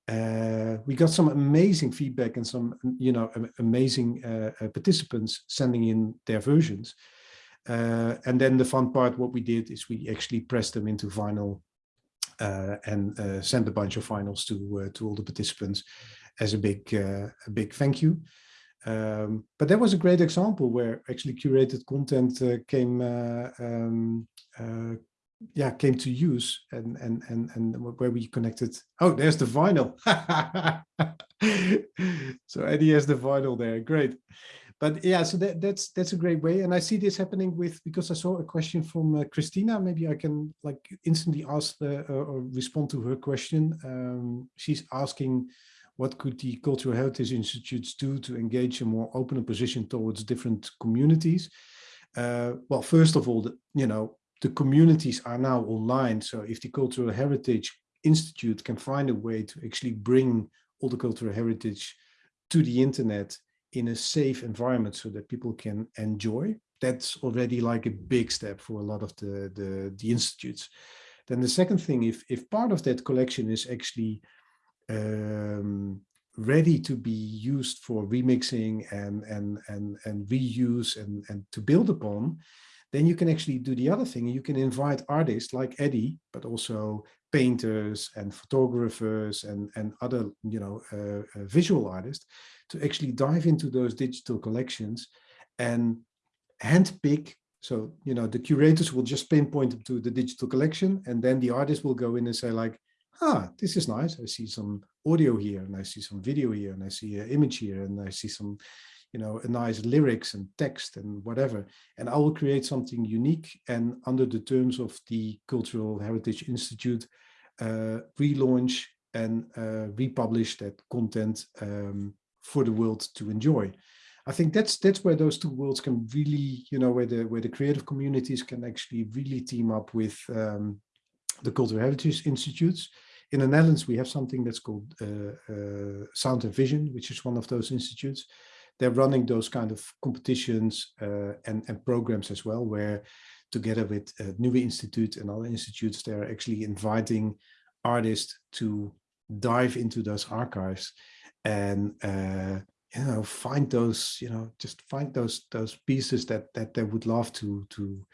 Uh, we got some amazing feedback and some, you know, amazing uh, uh, participants sending in their versions. Uh, and then the fun part, what we did is we actually pressed them into vinyl uh, and uh, sent a bunch of vinyls to to all the participants as a big a big thank you. Um, but that was a great example where actually curated content came um, yeah came to use and and and and where we connected. Oh there's the vinyl. So Eddie has the vinyl there great. But yeah so that that's that's a great way and I see this happening with because I saw a question from uh, Christina maybe I can like instantly ask the, uh, or respond to her question. Um, she's asking what could the Cultural Heritage Institutes do to engage a more open position towards different communities? Uh, well, first of all, the, you know, the communities are now online. So if the Cultural Heritage Institute can find a way to actually bring all the cultural heritage to the internet in a safe environment so that people can enjoy, that's already like a big step for a lot of the, the, the institutes. Then the second thing, if, if part of that collection is actually um, ready to be used for remixing and and and and reuse and and to build upon then you can actually do the other thing you can invite artists like eddie but also painters and photographers and and other you know uh, uh, visual artists to actually dive into those digital collections and handpick so you know the curators will just pinpoint them to the digital collection and then the artist will go in and say like ah, this is nice. I see some audio here and I see some video here and I see an image here and I see some, you know, a nice lyrics and text and whatever. And I will create something unique and under the terms of the Cultural Heritage Institute, uh, relaunch and uh, republish that content um, for the world to enjoy. I think that's that's where those two worlds can really, you know, where the where the creative communities can actually really team up with um, the Cultural Heritage Institutes. In the Netherlands, we have something that's called uh, uh, Sound and Vision, which is one of those institutes. They're running those kind of competitions uh, and, and programs as well, where together with uh, Nieuwe Institute and other institutes, they're actually inviting artists to dive into those archives and uh, you know find those you know just find those those pieces that that they would love to to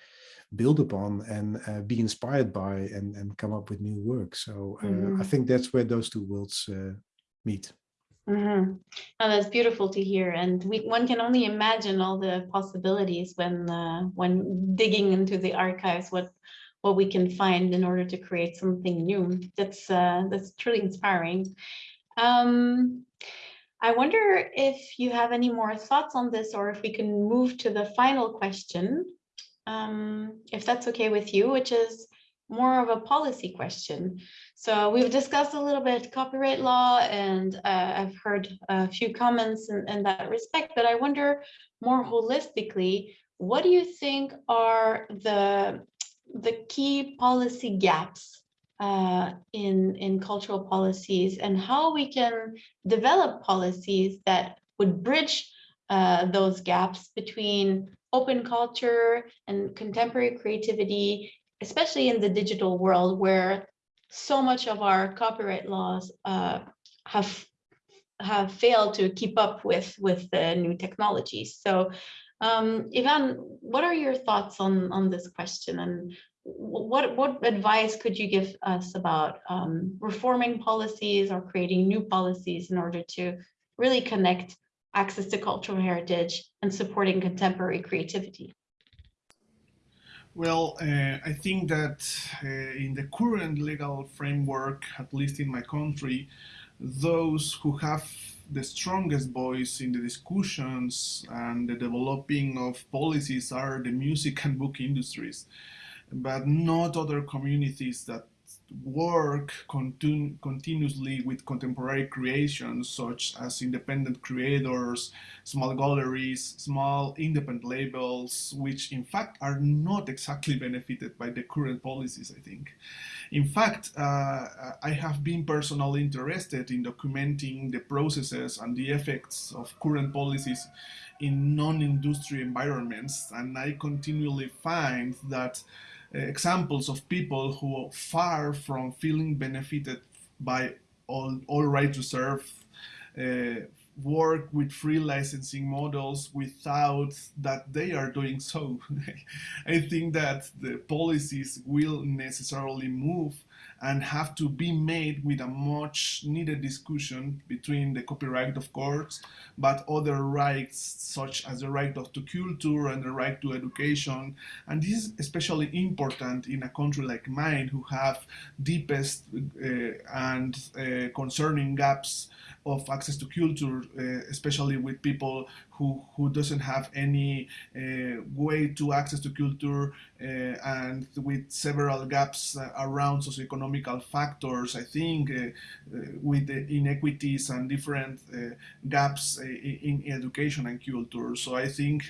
build upon and uh, be inspired by and, and come up with new work. So uh, mm -hmm. I mm-hmm. think that's where those two worlds uh, meet. Mm -hmm. oh, that's beautiful to hear, and we, one can only imagine all the possibilities when uh, when digging into the archives. What what we can find in order to create something new. That's uh, that's truly inspiring. Um, I wonder if you have any more thoughts on this, or if we can move to the final question um, if that's okay with you, which is more of a policy question. So we've discussed a little bit copyright law and uh, I've heard a few comments in, in, that respect, but I wonder more holistically, what do you think are the, the key policy gaps uh, in, in cultural policies and how we can develop policies that would bridge uh, those gaps between open culture and contemporary creativity, especially in the digital world where so much of our copyright laws uh, have have failed to keep up with with the new technologies. So um, Ivan, what are your thoughts on, on this question and what what advice could you give us about um, reforming policies or creating new policies in order to really connect access to cultural heritage and supporting contemporary creativity? Well, uh, I think that uh, in the current legal framework, at least in my country, those who have the strongest voice in the discussions and the developing of policies are the music and book industries, but not other communities that work continu continuously with contemporary creations such as independent creators, small galleries, small independent labels, which in fact are not exactly benefited by the current policies, I think. In fact, uh, I have been personally interested in documenting the processes and the effects of current policies in non-industry environments, and I continually find that examples of people who are far from feeling benefited by all, all rights reserved uh, work with free licensing models without that they are doing so. I think that the policies will necessarily move and have to be made with a much needed discussion between the copyright, of course, but other rights such as the right of to culture and the right to education. And this is especially important in a country like mine who have deepest uh, and uh, concerning gaps of access to culture, uh, especially with people who, who doesn't have any uh, way to access to culture uh, and with several gaps uh, around socioeconomical factors, I think with the inequities and different gaps in education and culture. So I think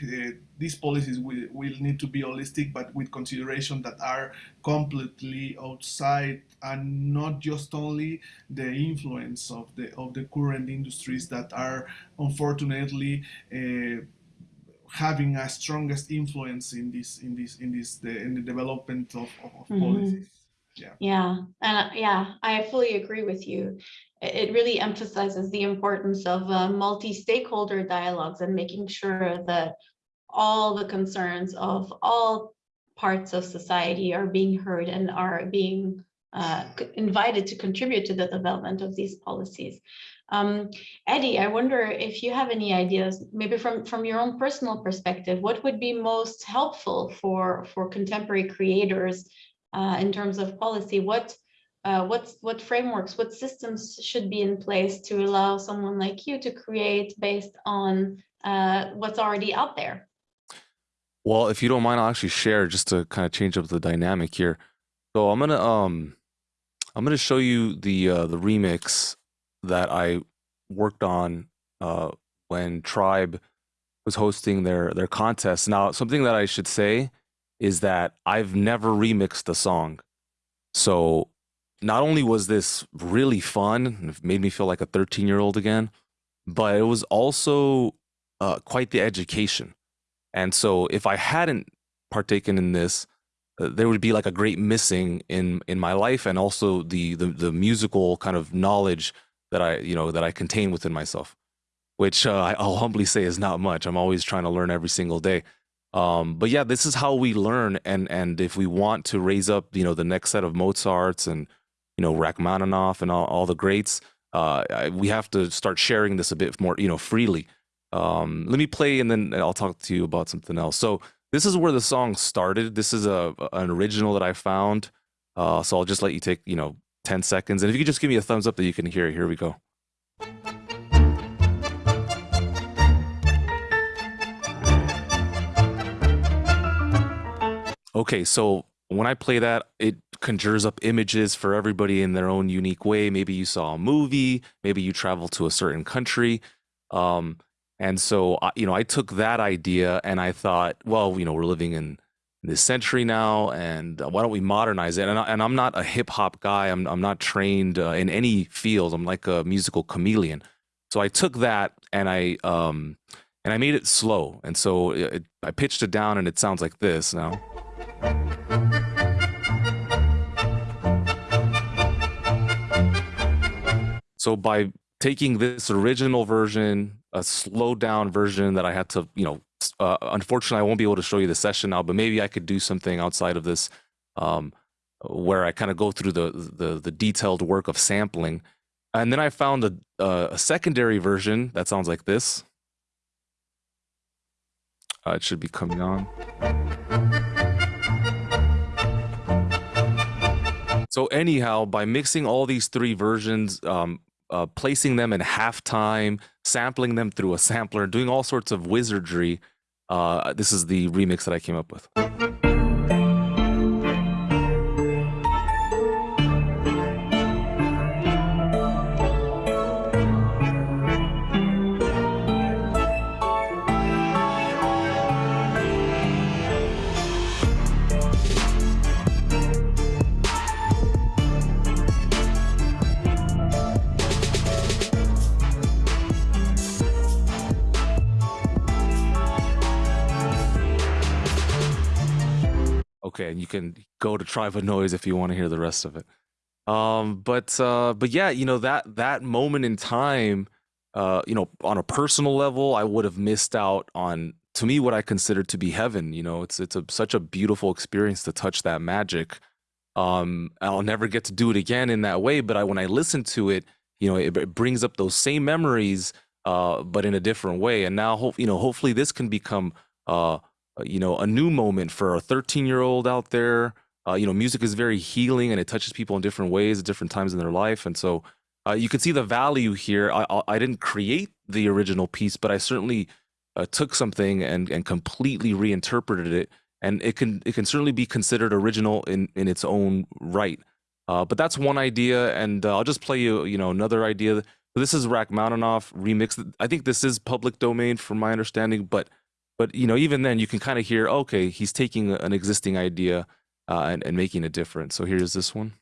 these policies will, will need to be holistic, but with consideration that are completely outside and not just only the influence of the of the current industries that are unfortunately uh, having a strongest influence in this in this in this the, in the development of, of, of mm -hmm. policies. Yeah. Yeah. And uh, yeah i fully agree with you. It really emphasizes the importance of uh, multi-stakeholder dialogues and making sure that all the concerns of all parts of society are being heard and are being uh, invited to contribute to the development of these policies um, Eddie, I wonder if you have any ideas, maybe from, from your own personal perspective, what would be most helpful for, for contemporary creators uh, in terms of policy? What, uh, what's, what frameworks, what systems should be in place to allow someone like you to create based on uh, what's already out there? Well, if you don't mind, I'll actually share just to kind of change up the dynamic here. So I'm gonna um I'm gonna show you the uh, the remix that I worked on uh, when Tribe was hosting their their contest. Now, something that I should say is that I've never remixed a song. So not only was this really fun, it made me feel like a 13 year old again, but it was also uh, quite the education. And so if I hadn't partaken in this, uh, there would be like a great missing in in my life and also the the, the musical kind of knowledge that I, you know, that I contain within myself, which uh, I'll humbly say is not much. I'm always trying to learn every single day. Um, but yeah, this is how we learn. And, and if we want to raise up, you know, the next set of Mozarts and, you know, Rachmaninoff and all, all the greats, uh, I, we have to start sharing this a bit more, you know, freely. Um, let me play and then I'll talk to you about something else. So this is where the song started. This is a, an original that I found. Uh, so I'll just let you take, you know, 10 seconds. And if you could just give me a thumbs up that you can hear it, here we go. Okay, so when I play that, it conjures up images for everybody in their own unique way. Maybe you saw a movie, maybe you traveled to a certain country. Um, and so, you know, I took that idea and I thought, well, you know, we're living in this century now and uh, why don't we modernize it? And, I, and i'm not a hip-hop guy. I'm, I'm not trained uh, in any field i'm like a musical chameleon. So i took that and i um and i made it slow. And so it, i pitched it down and it sounds like this now. So by taking this original version a slowed down version that i had to you know uh, unfortunately, I won't be able to show you the session now, but maybe I could do something outside of this um, where I kind of go through the, the the detailed work of sampling, and then I found a, a secondary version that sounds like this. Uh, it should be coming on. So anyhow, by mixing all these three versions, um, uh, placing them in halftime, sampling them through a sampler, doing all sorts of wizardry, uh, this is the remix that I came up with. Can go to Tribe Noise if you want to hear the rest of it. Um, but uh, but yeah, you know that that moment in time, uh, you know, on a personal level, I would have missed out on to me what I consider to be heaven. You know, it's it's a, such a beautiful experience to touch that magic. Um, I'll never get to do it again in that way, but I when I listen to it, you know, it, it brings up those same memories, uh, but in a different way. And now, hope you know, hopefully, this can become uh uh, you know, a new moment for a 13 year old out there. Uh, you know, music is very healing and it touches people in different ways at different times in their life. And so uh, you can see the value here. I, I, I, didn't create the original piece, but I certainly uh, took something and, and completely reinterpreted it. And it can it can certainly be considered original in, in its own right. Uh, but that's one idea, and uh, I'll just play you you know another idea. This is Rachmaninoff remix. I think this is public domain, from my understanding, but but you know even then you can kind of hear okay he's taking an existing idea uh, and, and making a difference. So here's this one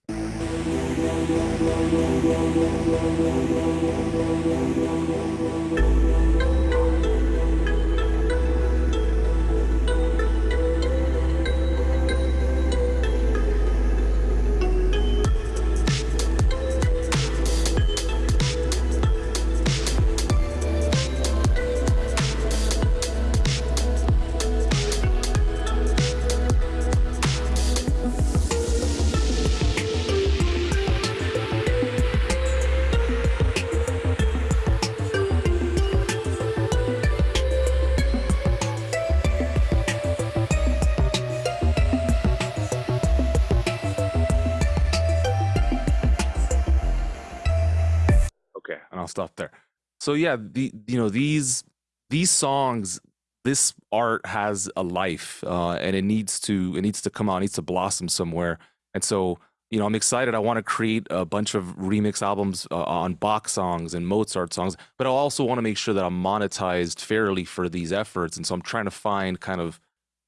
I'll there. So yeah, the you know these these songs, this art has a life, uh, and it needs to it needs to come out, needs to blossom somewhere. And so you know, I'm excited. I want to create a bunch of remix albums uh, on Bach songs and Mozart songs, but I also want to make sure that I'm monetized fairly for these efforts. And so I'm trying to find kind of,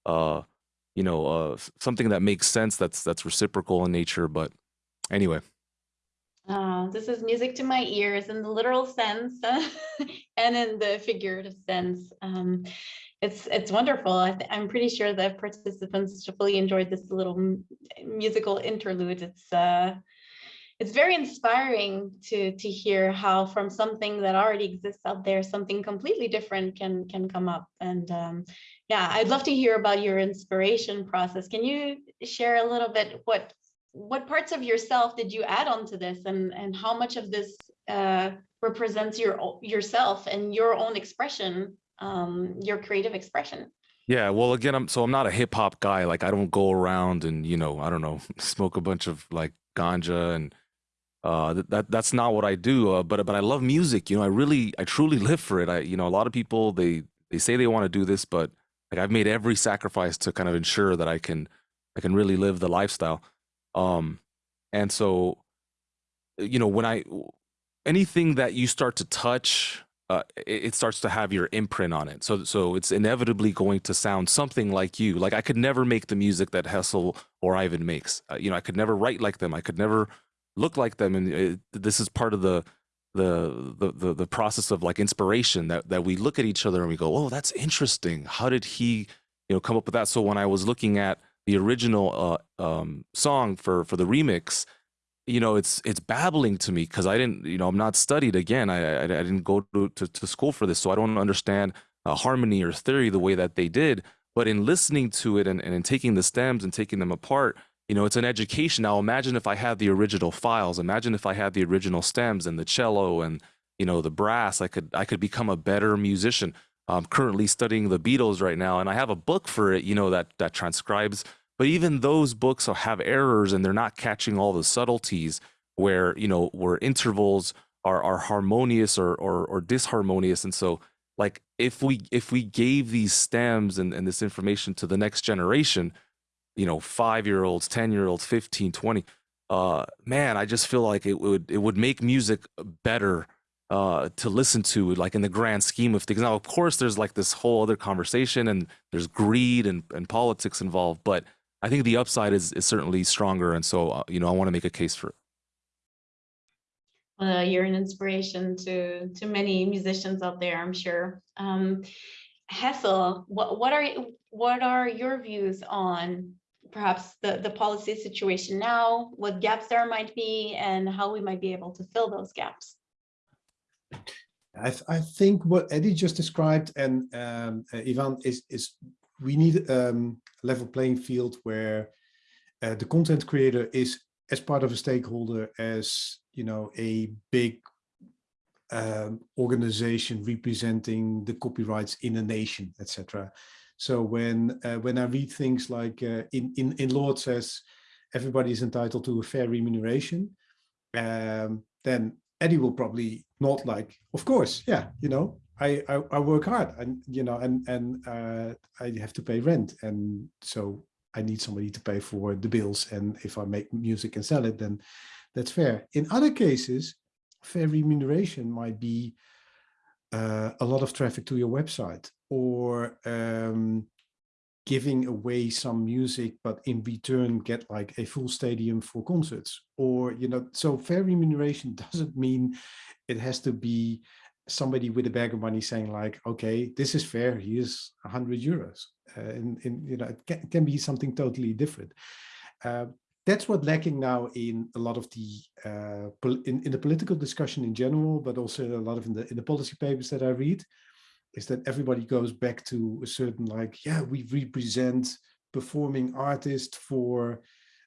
uh, you know, uh, something that makes sense that's that's reciprocal in nature. But anyway, uh, this is music to my ears in the literal sense and in the figurative sense. Um, it's it's wonderful. I am pretty sure that participants fully enjoyed this little musical interlude. It's uh, it's very inspiring to to hear how from something that already exists out there, something completely different can can come up. And um, yeah, I'd love to hear about your inspiration process. Can you share a little bit what what parts of yourself did you add on to this? And and how much of this uh, represents your yourself and your own expression um, your creative expression? Yeah well again i'm so i'm not a hip-hop guy. Like i don't go around and you know i don't know smoke a bunch of like ganja and uh that that's not what i do uh, but but i love music you know i really i truly live for it. I you know a lot of people they they say they want to do this but like i've made every sacrifice to kind of ensure that i can i can really live the lifestyle um, and so, you know, when I anything that you start to touch, uh, it, it, starts to have your imprint on it. So, so it's inevitably going to sound something like you. Like I could never make the music that Hessel or Ivan makes. Uh, you know, I could never write like them. I could never look like them. And it, this is part of the, the the the the process of like inspiration that that we look at each other and we go, oh, that's interesting. How did he, you know, come up with that? So when I was looking at the original uh, um, song for for the remix, you know, it's it's babbling to me because I didn't, you know, I'm not studied again. I I, I didn't go to, to, to school for this, so I don't understand uh, harmony or theory the way that they did. But in listening to it and, and in taking the stems and taking them apart, you know, it's an education. Now imagine if I had the original files. Imagine if I had the original stems and the cello and you know the brass. I could I could become a better musician. I'm currently studying the Beatles right now, and I have a book for it. You know that that transcribes. But even those books have errors, and they're not catching all the subtleties where you know where intervals are are harmonious or or, or disharmonious. And so like if we if we gave these stems and, and this information to the next generation you know five year olds 10 year olds 15 20 uh man i just feel like it would it would make music better uh to listen to like in the grand scheme of things now of course there's like this whole other conversation and there's greed and, and politics involved but i think the upside is is certainly stronger and so uh, you know i want to make a case for it uh, you're an inspiration to to many musicians out there, I'm sure. Um, Hessel, what what are what are your views on perhaps the the policy situation now, what gaps there might be, and how we might be able to fill those gaps? I, th I think what Eddie just described and um, uh, Ivan is is we need um, a level playing field where uh, the content creator is as part of a stakeholder as you know a big um, organization representing the copyrights in a nation etc so when uh, when i read things like uh, in in in law says everybody is entitled to a fair remuneration um, then eddie will probably not like of course yeah you know I, I, I work hard and you know and and uh, I have to pay rent and so I need somebody to pay for the bills. And if I make music and sell it, then that's fair. In other cases, fair remuneration might be uh, a lot of traffic to your website or um, giving away some music, but in return get like a full stadium for concerts or, you know, so fair remuneration doesn't mean it has to be somebody with a bag of money saying like, okay, this is fair. Here's a hundred euros. Uh, and, and, you know, it can, can, be something totally different. Uh, that's what lacking now in a lot of the uh, in, in the political discussion in general, but also a lot of in the in the policy papers that I read, is that everybody goes back to a certain like, yeah, we represent performing artists for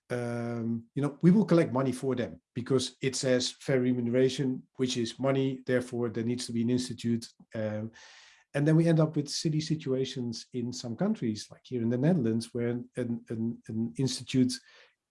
um, you know, we will collect money for them because it says fair remuneration, which is money. Therefore, there needs to be an institute. Um, and then we end up with silly situations in some countries, like here in the Netherlands, where an, an, an institute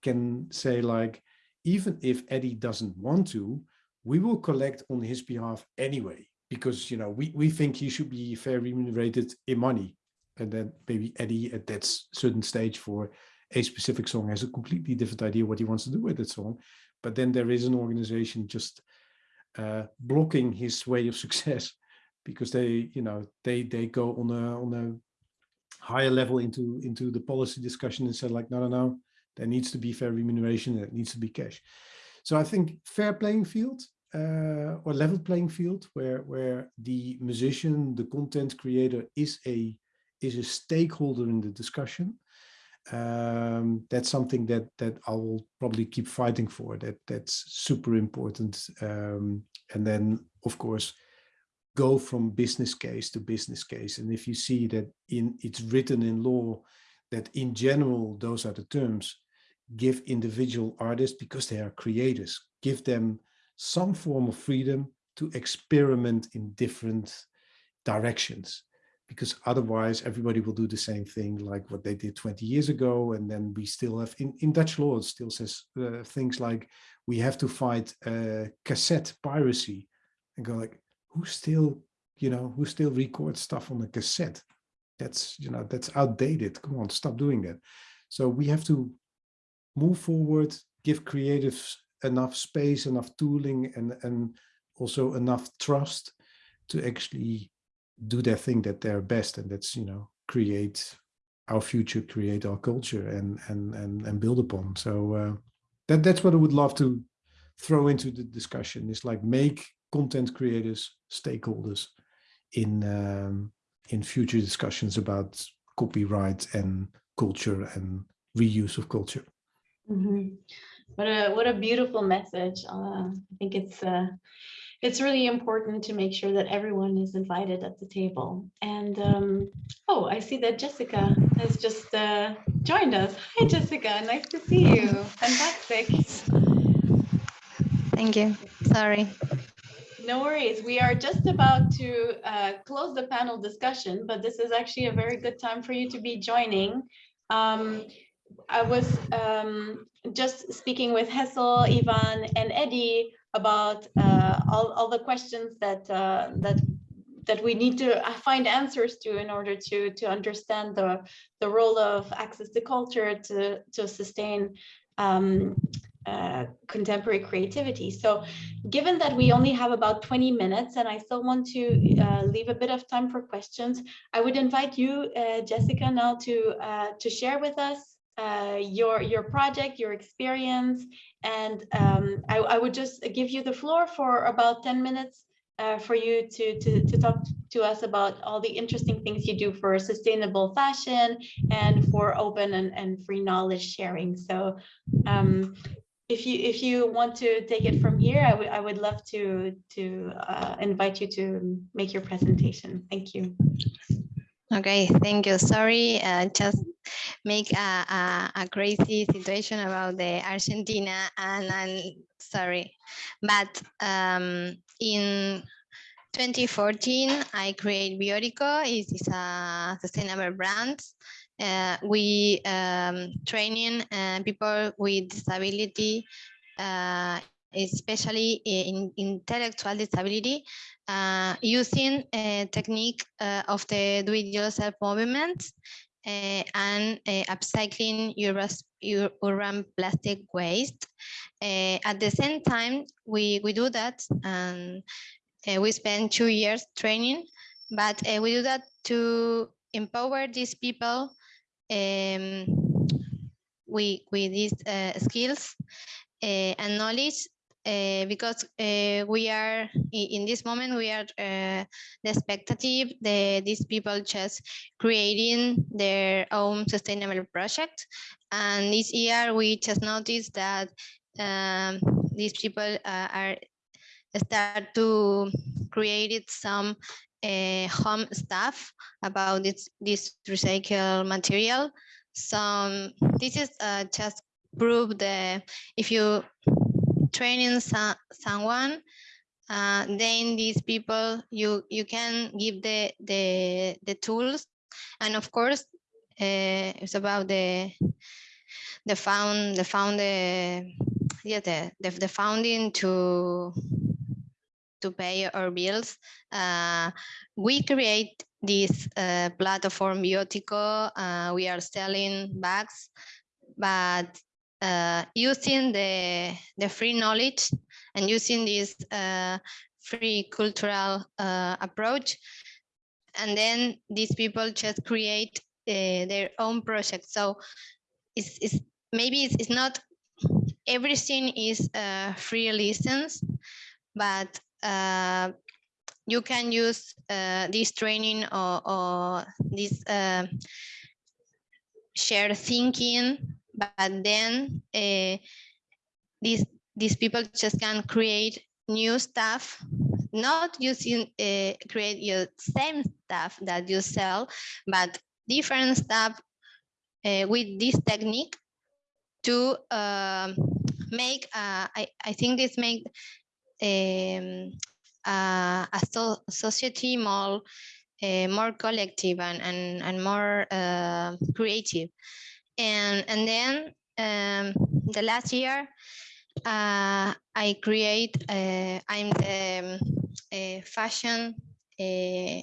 can say like, even if Eddie doesn't want to, we will collect on his behalf anyway, because, you know, we, we think he should be fair remunerated in money. And then maybe Eddie at that certain stage for a specific song has a completely different idea what he wants to do with that song. But then there is an organization just uh, blocking his way of success because they, you know, they they go on a on a higher level into into the policy discussion and said like, no, no, no, there needs to be fair remuneration, there needs to be cash. So I think fair playing field uh, or level playing field where where the musician, the content creator is a is a stakeholder in the discussion um, that's something that that I will probably keep fighting for. That that's super important. Um, and then, of course, go from business case to business case. And if you see that in it's written in law that in general those are the terms, give individual artists because they are creators, give them some form of freedom to experiment in different directions because otherwise everybody will do the same thing like what they did 20 years ago and then we still have in, in Dutch law it still says uh, things like we have to fight uh, cassette piracy. And go like who still you know who still records stuff on a cassette? That's you know that's outdated. Come on stop doing that. So we have to move forward give creatives enough space enough tooling and and also enough trust to actually do their thing that they're best. And that's you know create our future create our culture and and and, and build upon. So uh, that that's what i would love to throw into the discussion is like make content creators stakeholders in um, in future discussions about copyright and culture and reuse of culture. Mm -hmm. What a what a beautiful message uh, i think it's uh, it's really important to make sure that everyone is invited at the table. And um, oh, I see that Jessica has just uh, joined us. Hi, Jessica. Nice to see you. Fantastic. Thank you. Sorry. No worries. We are just about to uh, close the panel discussion, but this is actually a very good time for you to be joining. Um, I was um, just speaking with Hessel, Ivan, and Eddie about uh, all, all the questions that uh, that that we need to find answers to in order to to understand the the role of access to culture to to sustain um, uh, contemporary creativity. So given that we only have about 20 minutes and I still want to uh, leave a bit of time for questions, I would invite you, uh, Jessica, now to, uh, to share with us uh, your, your project, your experience, and um, I, I, would just give you the floor for about 10 minutes uh, for you to, to, to talk to us about all the interesting things you do for sustainable fashion and for open and, and free knowledge sharing. So um, if you if you want to take it from here, I would I would love to to uh, invite you to make your presentation. Thank you. Okay, thank you. Sorry, uh, just make a, a, a, crazy situation about the Argentina and I'm sorry. But um, in 2014, I create Biotico. It is a sustainable brand uh, we um, training uh, people with disability, uh, especially in intellectual disability, uh, using a technique uh, of the do-it-yourself movement uh, and upcycling your urban plastic waste. at the same time, we, we do that and we spend two years training, but we do that to empower these people um, with, with these uh, skills uh, and knowledge uh, because uh, we are in this moment we are uh, the expectative the these people just creating their own sustainable project and this year we just noticed that um, these people uh, are start to create some home stuff about this, this recycled material. So this is uh, just prove the if you training so, someone, uh, then these people you you can give the the the tools, and of course uh, it's about the the found the found the yeah the the, the founding to to pay our bills. Uh, we create this uh, platform Biotico. Uh, we are selling bags, but uh, using the, the free knowledge and using this uh, free cultural uh, approach. And then these people just create their own project. So it's, it's maybe it's, it's not everything is free license, but uh, you can use uh, this training or, or this uh, shared thinking, but then uh, these these people just can create new stuff, not using uh, create your same stuff that you sell, but different stuff uh, with this technique to uh, make. Uh, I I think this make um, a so society more more collective and and, and more uh, creative and and then um, the last year uh, I create uh, I'm the um, fashion uh,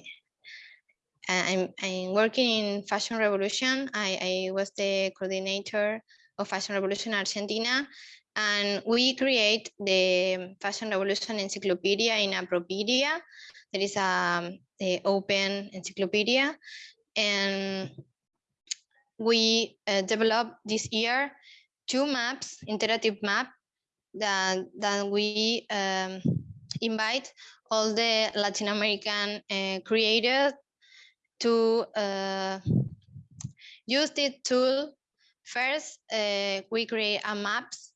I'm, I'm working in Fashion Revolution. I, I was the coordinator of Fashion Revolution Argentina and we create the Fashion Revolution Encyclopedia in Appropedia. There is a, a open encyclopedia, and we uh, developed this year two maps, interactive map, that, that we um, invite all the Latin American uh, creators to uh, use this tool. First, uh, we create a maps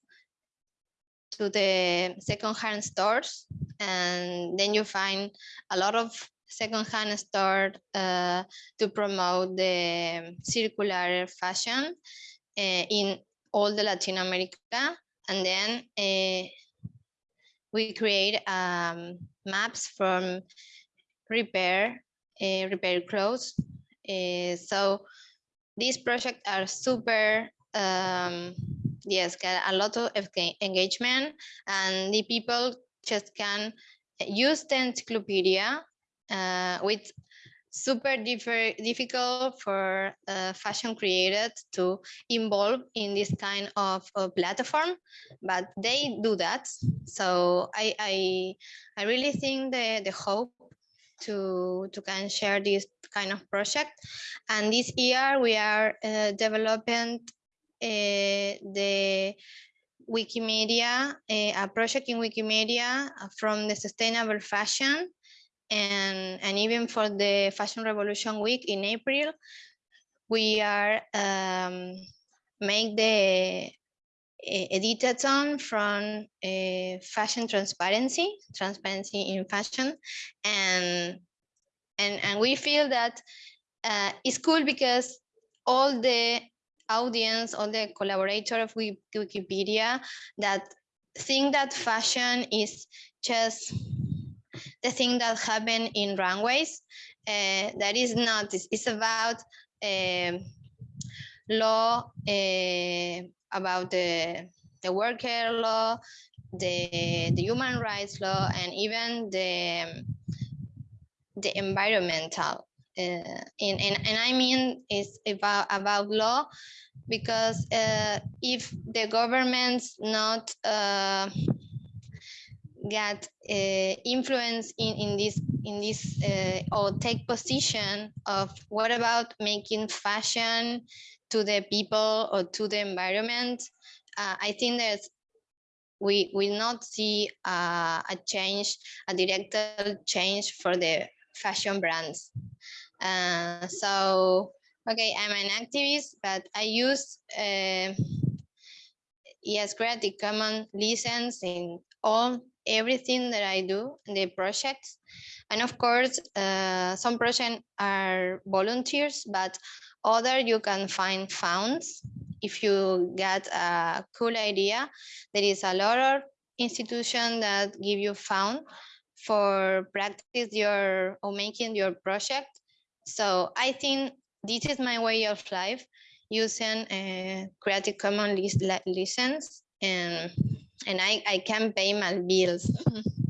to the second-hand stores and then you find a lot of secondhand store uh, to promote the circular fashion uh, in all the Latin America. And then uh, we create um, maps from repair, uh, repair clothes. So these projects are super, um, yes, get a lot of engagement and the people just can use the encyclopedia uh, with super difficult for uh, fashion created to involve in this kind of, of, platform, but they do that. So I, I, I really think the, the hope to, to can share this kind of project. And this year we are uh, developing uh, the Wikimedia, uh, a project in Wikimedia from the sustainable fashion and, and even for the Fashion Revolution Week in April, we are um, make the uh, editathon from uh, fashion transparency, transparency in fashion, and and and we feel that uh, it's cool because all the audience, all the collaborator of Wikipedia that think that fashion is just the thing that happened in runways. Uh, that is not, it's, about uh, law, about the, the worker law, the, the human rights law, and even the, the environmental. Uh, and, and, and I mean, it's about, about law because uh, if the government's not uh, get uh, influence in, in this in this uh, or take position of what about making fashion to the people or to the environment? Uh, i think that we will not see uh, a change a direct change for the fashion brands. Uh, so okay i'm an activist but i use uh, yes creative commons license in all everything that I do, the projects. And of course, uh, some projects are volunteers, but other you can find funds. If you get a cool idea, there is a lot of institutions that give you fund for practice your or making your project. So I think this is my way of life using a Creative Commons license and and I, I can pay my bills.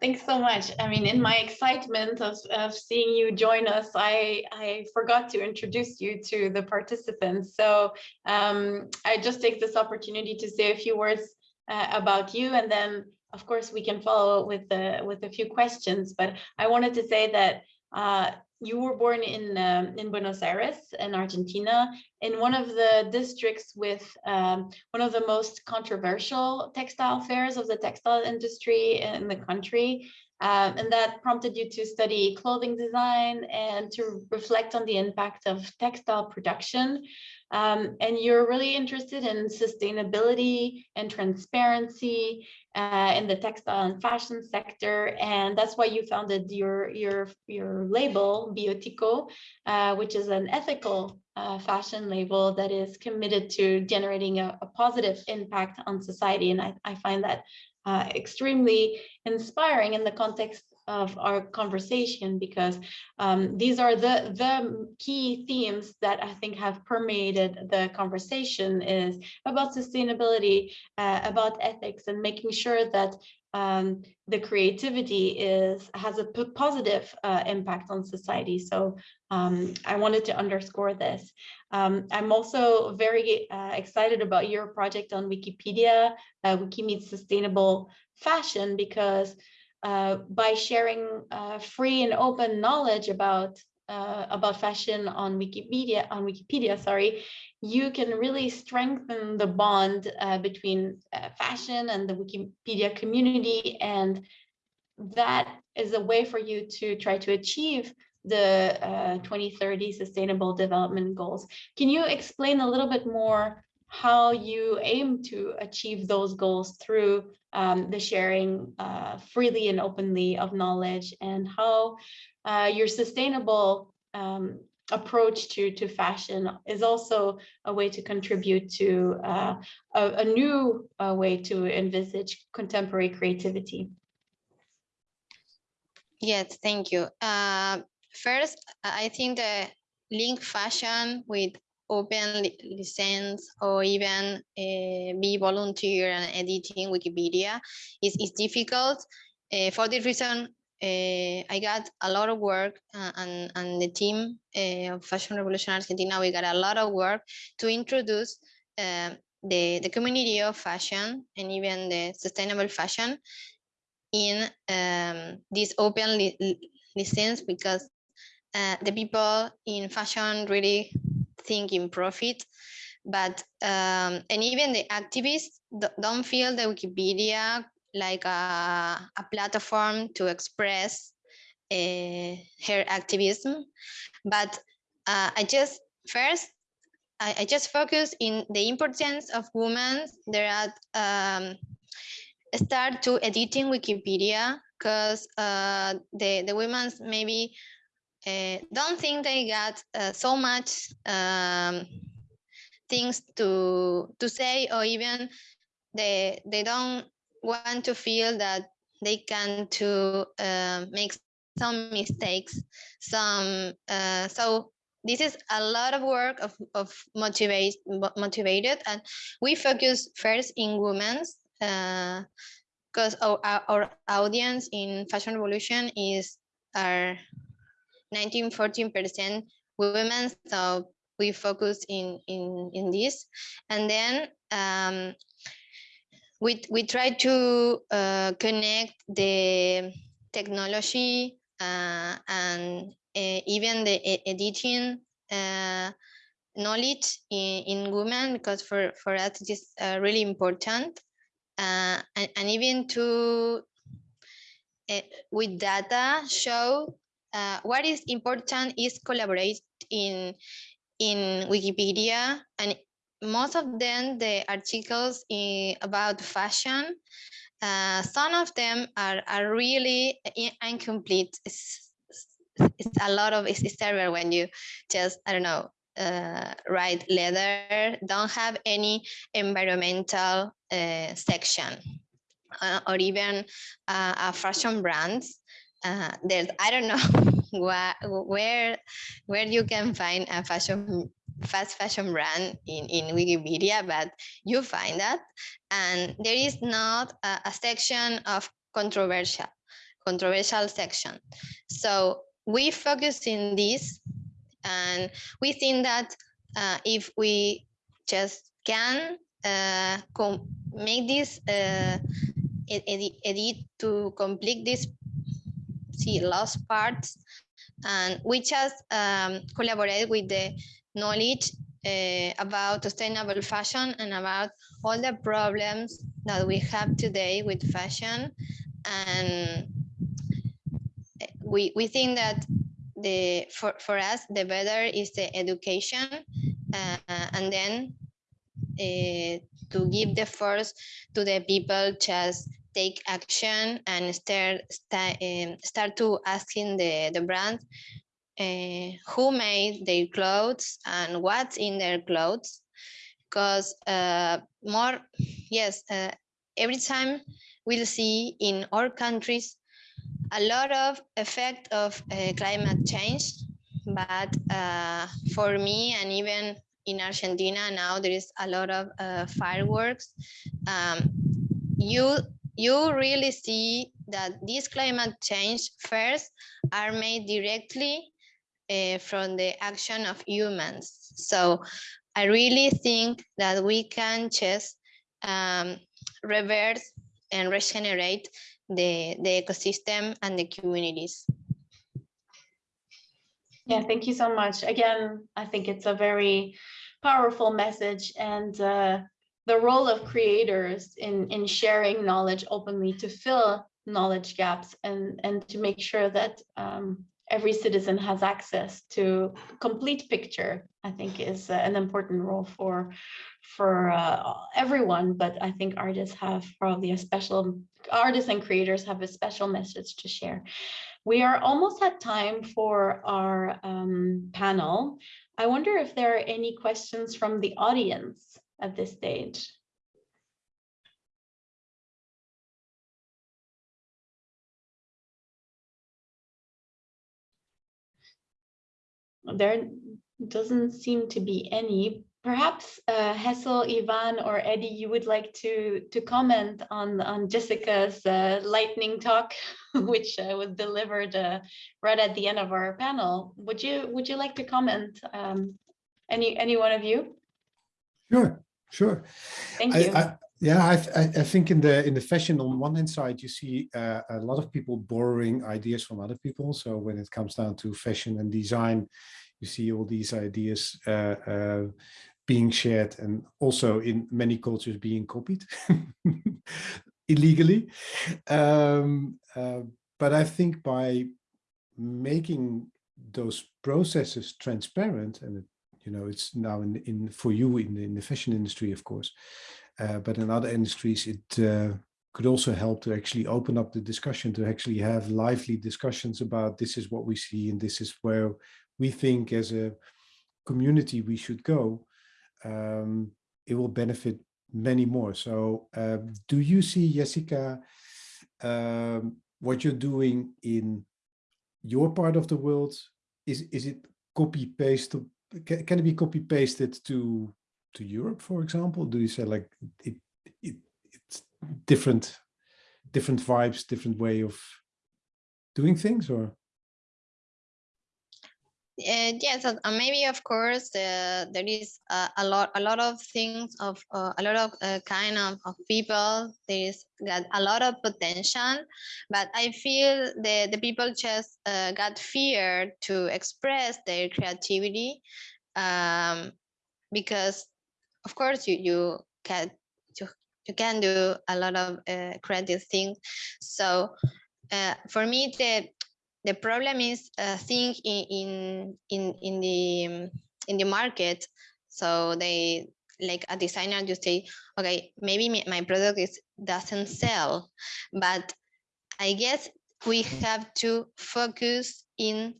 Thanks so much. I mean, in my excitement of, of seeing you join us, I, I forgot to introduce you to the participants. So um, I just take this opportunity to say a few words uh, about you, and then of course we can follow with the with a few questions. But I wanted to say that uh, you were born in um, in Buenos Aires in Argentina in one of the districts with um, one of the most controversial textile fairs of the textile industry in the country um, and that prompted you to study clothing design and to reflect on the impact of textile production um, and you're really interested in sustainability and transparency uh, in the textile and fashion sector. And that's why you founded your, your, your label, Biotico, uh, which is an ethical uh, fashion label that is committed to generating a, a positive impact on society. And I, I find that uh, extremely inspiring in the context of our conversation because um, these are the the key themes that I think have permeated the conversation is about sustainability, uh, about ethics, and making sure that um, the creativity is has a positive uh, impact on society. So um, I wanted to underscore this. Um, I'm also very uh, excited about your project on Wikipedia, uh, Wikimeet Sustainable Fashion, because uh, by sharing uh, free and open knowledge about uh, about fashion on Wikipedia on Wikipedia, sorry, you can really strengthen the bond uh, between uh, fashion and the Wikipedia community, and that is a way for you to try to achieve the 2030 Sustainable Development Goals. Can you explain a little bit more how you aim to achieve those goals through um, the sharing uh, freely and openly of knowledge and how uh, your sustainable um, approach to, to fashion is also a way to contribute to uh, a, a new uh, way to envisage contemporary creativity. Yes, thank you. Uh, first, I think the link fashion with open license or even uh, be volunteer and editing Wikipedia is, is difficult. Uh, for this reason, uh, I got a lot of work uh, and, and the team uh, of Fashion Revolution Argentina, we got a lot of work to introduce uh, the, the community of fashion and even the sustainable fashion in um, this open li license because uh, the people in fashion really think in profit but um, and even the activists don't feel the wikipedia like a, a platform to express uh, her activism. But uh, i just first I, I, just focus in the importance of women there are um, start to editing wikipedia because uh, the the women's maybe uh, don't think they got uh, so much um, things to to say or even they they don't want to feel that they can to uh, make some mistakes some uh, so this is a lot of work of, of motivate motivated and we focus first in women's because our, our audience in fashion revolution is are 19 14 percent women so we focus in in in this. And then um, we we try to uh, connect the technology uh, and uh, even the editing uh, knowledge in, in women because for for us it is uh, really important. Uh, and, and even to with data show what is important is collaborate in in Wikipedia and most of them the articles in, about fashion. Uh, some of them are, are really incomplete. It's, it's a lot of it's, it's terrible when you just i don't know uh, write leather. Don't have any environmental uh, section uh, or even uh, a fashion brands uh, there's I don't know where where where you can find a fashion fast fashion brand in in Wikipedia, but you find that, and there is not a, a section of controversial controversial section. So we focus in this, and we think that uh, if we just can uh, make this uh, edit, edit to complete this see lost parts and we just um, collaborate with the knowledge uh, about sustainable fashion and about all the problems that we have today with fashion. And we, we think that the for, for us the better is the education uh, and then uh, to give the force to the people just take action and start start, um, start to asking the the brand uh, who made their clothes and what's in their clothes. Because uh, more yes uh, every time we'll see in our countries a lot of effect of uh, climate change but uh, for me and even in Argentina now there is a lot of uh, fireworks. Um, you you really see that this climate change first are made directly uh, from the action of humans. So I really think that we can just um, reverse and regenerate the, the ecosystem and the communities. Yeah, thank you so much. Again, I think it's a very powerful message and uh, the role of creators in, in sharing knowledge openly to fill knowledge gaps and, and to make sure that um, every citizen has access to complete picture, I think is uh, an important role for for uh, everyone. But I think artists have probably a special artists and creators have a special message to share. We are almost at time for our um, panel. I wonder if there are any questions from the audience at this stage. There doesn't seem to be any. Perhaps uh, Hessel, Ivan, or Eddie, you would like to to comment on on Jessica's uh, lightning talk, which uh, was delivered uh, right at the end of our panel. Would you would you like to comment? Um, any any one of you? Sure, sure. Thank you. I- I, th- I, I think in the in the fashion on one hand side, you see uh, a lot of people borrowing ideas from other people. So when it comes down to fashion and design, you see all these ideas uh, uh, being shared and also in many cultures being copied illegally. Um, uh, but I think by making those processes transparent and you know it's now in in for you in in the fashion industry of course uh, but in other industries, it uh, could also help to actually open up the discussion, to actually have lively discussions about this is what we see and this is where we think as a community we should go. Um, it will benefit many more. So uh, do you see, Jessica, um, what you're doing in your part of the world? Is, is it copy paste? Can, can it be copy pasted to to Europe, for example? Do you say like it, it it's different different vibes, different way of doing things or? Uh, yes, uh, maybe of course uh, there is a lot, a lot of things of uh, a lot of uh, kind of, of people. There is got a lot of potential, but I feel the the people just uh, got fear to express their creativity, um, because of course you you can you, you can do a lot of uh, creative things. So uh, for me the the problem is uh, think in in in in the um, in the market so they like a designer you say okay maybe my, my product is doesn't sell but i guess we have to focus in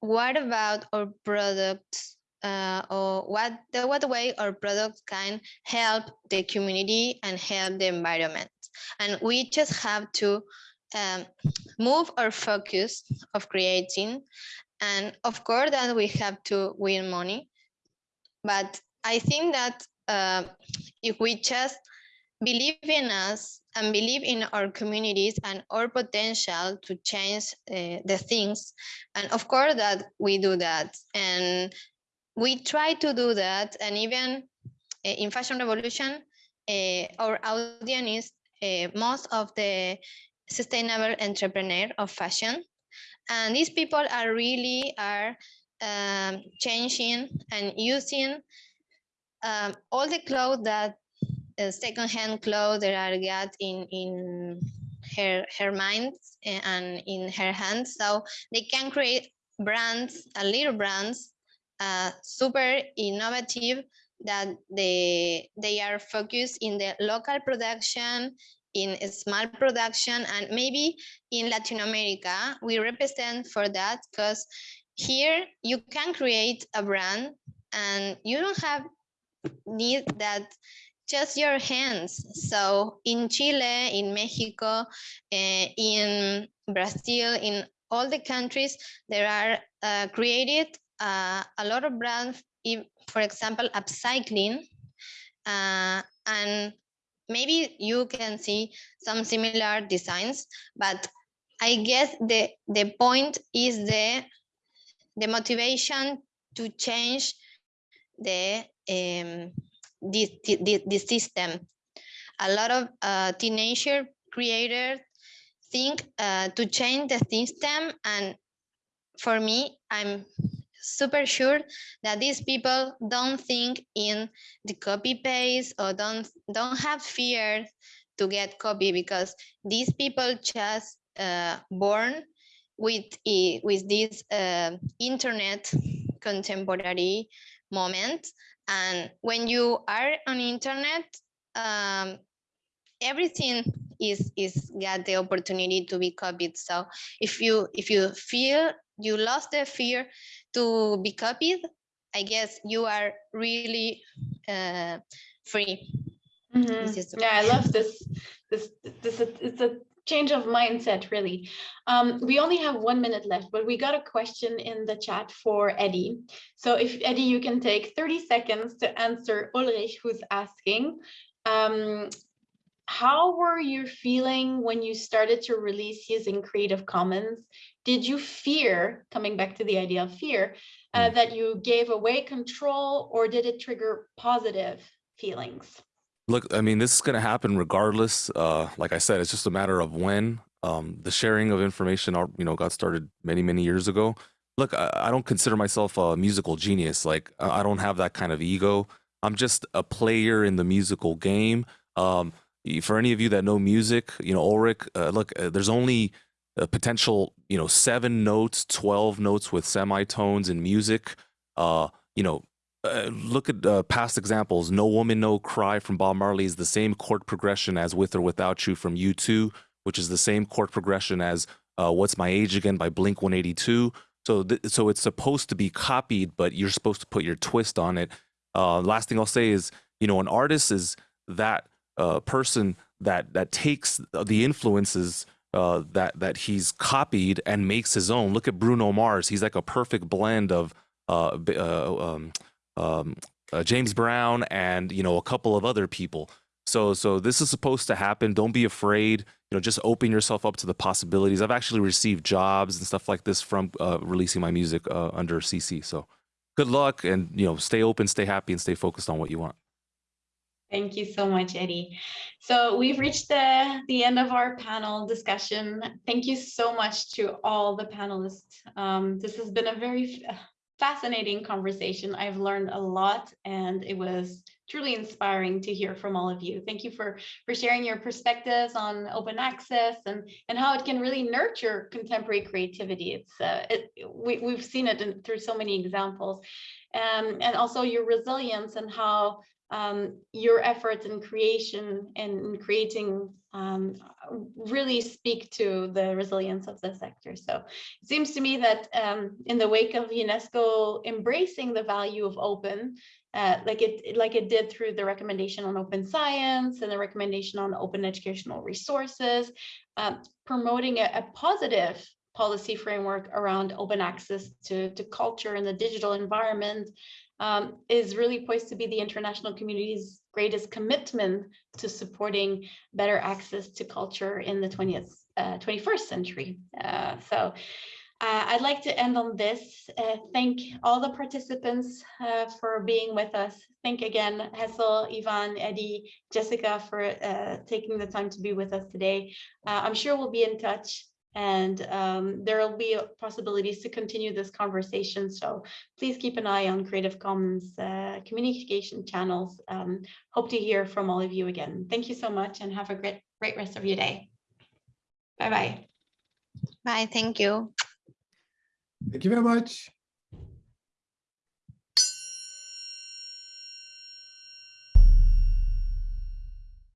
what about our products uh, or what the what way our product can help the community and help the environment. And we just have to um, move our focus of creating. And of course that we have to win money but i think that uh, if we just believe in us and believe in our communities and our potential to change uh, the things and of course that we do that. And we try to do that and even uh, in fashion revolution uh, our audience is uh, most of the sustainable entrepreneur of fashion and these people are really are um, changing and using um, all the clothes that uh, secondhand clothes that are got in in her her mind and in her hands. So they can create brands a little brands uh, super innovative that they they are focused in the local production in small production and maybe in Latin America, we represent for that because here you can create a brand and you don't have need that just your hands. So in Chile, in Mexico, uh, in Brazil, in all the countries, there are uh, created uh, a lot of brands, for example, upcycling, uh, and maybe you can see some similar designs, but I guess the, the point is the, the motivation to change the, um, the, the, the system. A lot of uh, teenager creators think uh, to change the system and for me, I'm super sure that these people don't think in the copy paste or don't don't have fear to get copy because these people just uh, born with with this uh, internet contemporary moment. And when you are on internet, um, everything is is got the opportunity to be copied. So if you if you feel you lost the fear to be copied, I guess you are really uh, free. This is Yeah, I love this. This this it's a change of mindset, really. Um, we only have one minute left, but we got a question in the chat for Eddie. So if Eddie, you can take 30 seconds to answer Ulrich, who's asking. Um, how were you feeling when you started to release using Creative Commons? Did you fear, coming back to the idea of fear, uh, Mm. that you gave away control or did it trigger positive feelings? Look, I mean, this is going to happen regardless. Uh, like I said, it's just a matter of when. Um, the sharing of information, you know, got started many, many years ago. Look, I, I don't consider myself a musical genius. Like, I I don't have that kind of ego. I'm just a player in the musical game. Um, for any of you that know music, you know, Ulrich, uh, look, uh, there's only potential, you know, seven notes, 12 notes with semitones in music. Uh, you know, uh, look at uh, past examples. No Woman, No Cry from Bob Marley is the same chord progression as With or Without You from U2, which is the same chord progression as uh, What's My Age Again by Blink 182. So, so it's supposed to be copied, but you're supposed to put your twist on it. Uh, last thing I'll say is, you know, an artist is that uh, person that that takes the influences uh, that that he's copied and makes his own. Look at Bruno Mars; he's like a perfect blend of uh, uh, um, um, uh, James Brown and you know a couple of other people. So so this is supposed to happen. Don't be afraid. You know, just open yourself up to the possibilities. I've actually received jobs and stuff like this from uh, releasing my music uh, under CC. So good luck, and you know, stay open, stay happy, and stay focused on what you want. Thank you so much, Eddie. So we've reached the, the end of our panel discussion. Thank you so much to all the panelists. Um, this has been a very fascinating conversation. I've learned a lot and it was truly inspiring to hear from all of you. Thank you for, for sharing your perspectives on open access and, and how it can really nurture contemporary creativity. It's uh, it, we, we've seen it in, through so many examples. Um, and also your resilience and how um, your efforts in creation and in creating um, really speak to the resilience of the sector. So it seems to me that um, in the wake of UNESCO embracing the value of open, uh, like it like it did through the recommendation on open science and the recommendation on open educational resources, um, promoting a, a positive policy framework around open access to, to culture in the digital environment um, is really poised to be the international community's greatest commitment to supporting better access to culture in the 20th, uh, 21st century. Uh, so uh, I'd like to end on this. Uh, thank all the participants uh, for being with us. Thank again, Hessel, Ivan, Eddie, Jessica for taking the time to be with us today. I'm sure we'll be in touch and um, there will be possibilities to continue this conversation. So please keep an eye on Creative Commons uh, communication channels. Um, hope to hear from all of you again. Thank you so much and have a great, great rest of your day. Bye-bye. Bye, thank you. Thank you very much.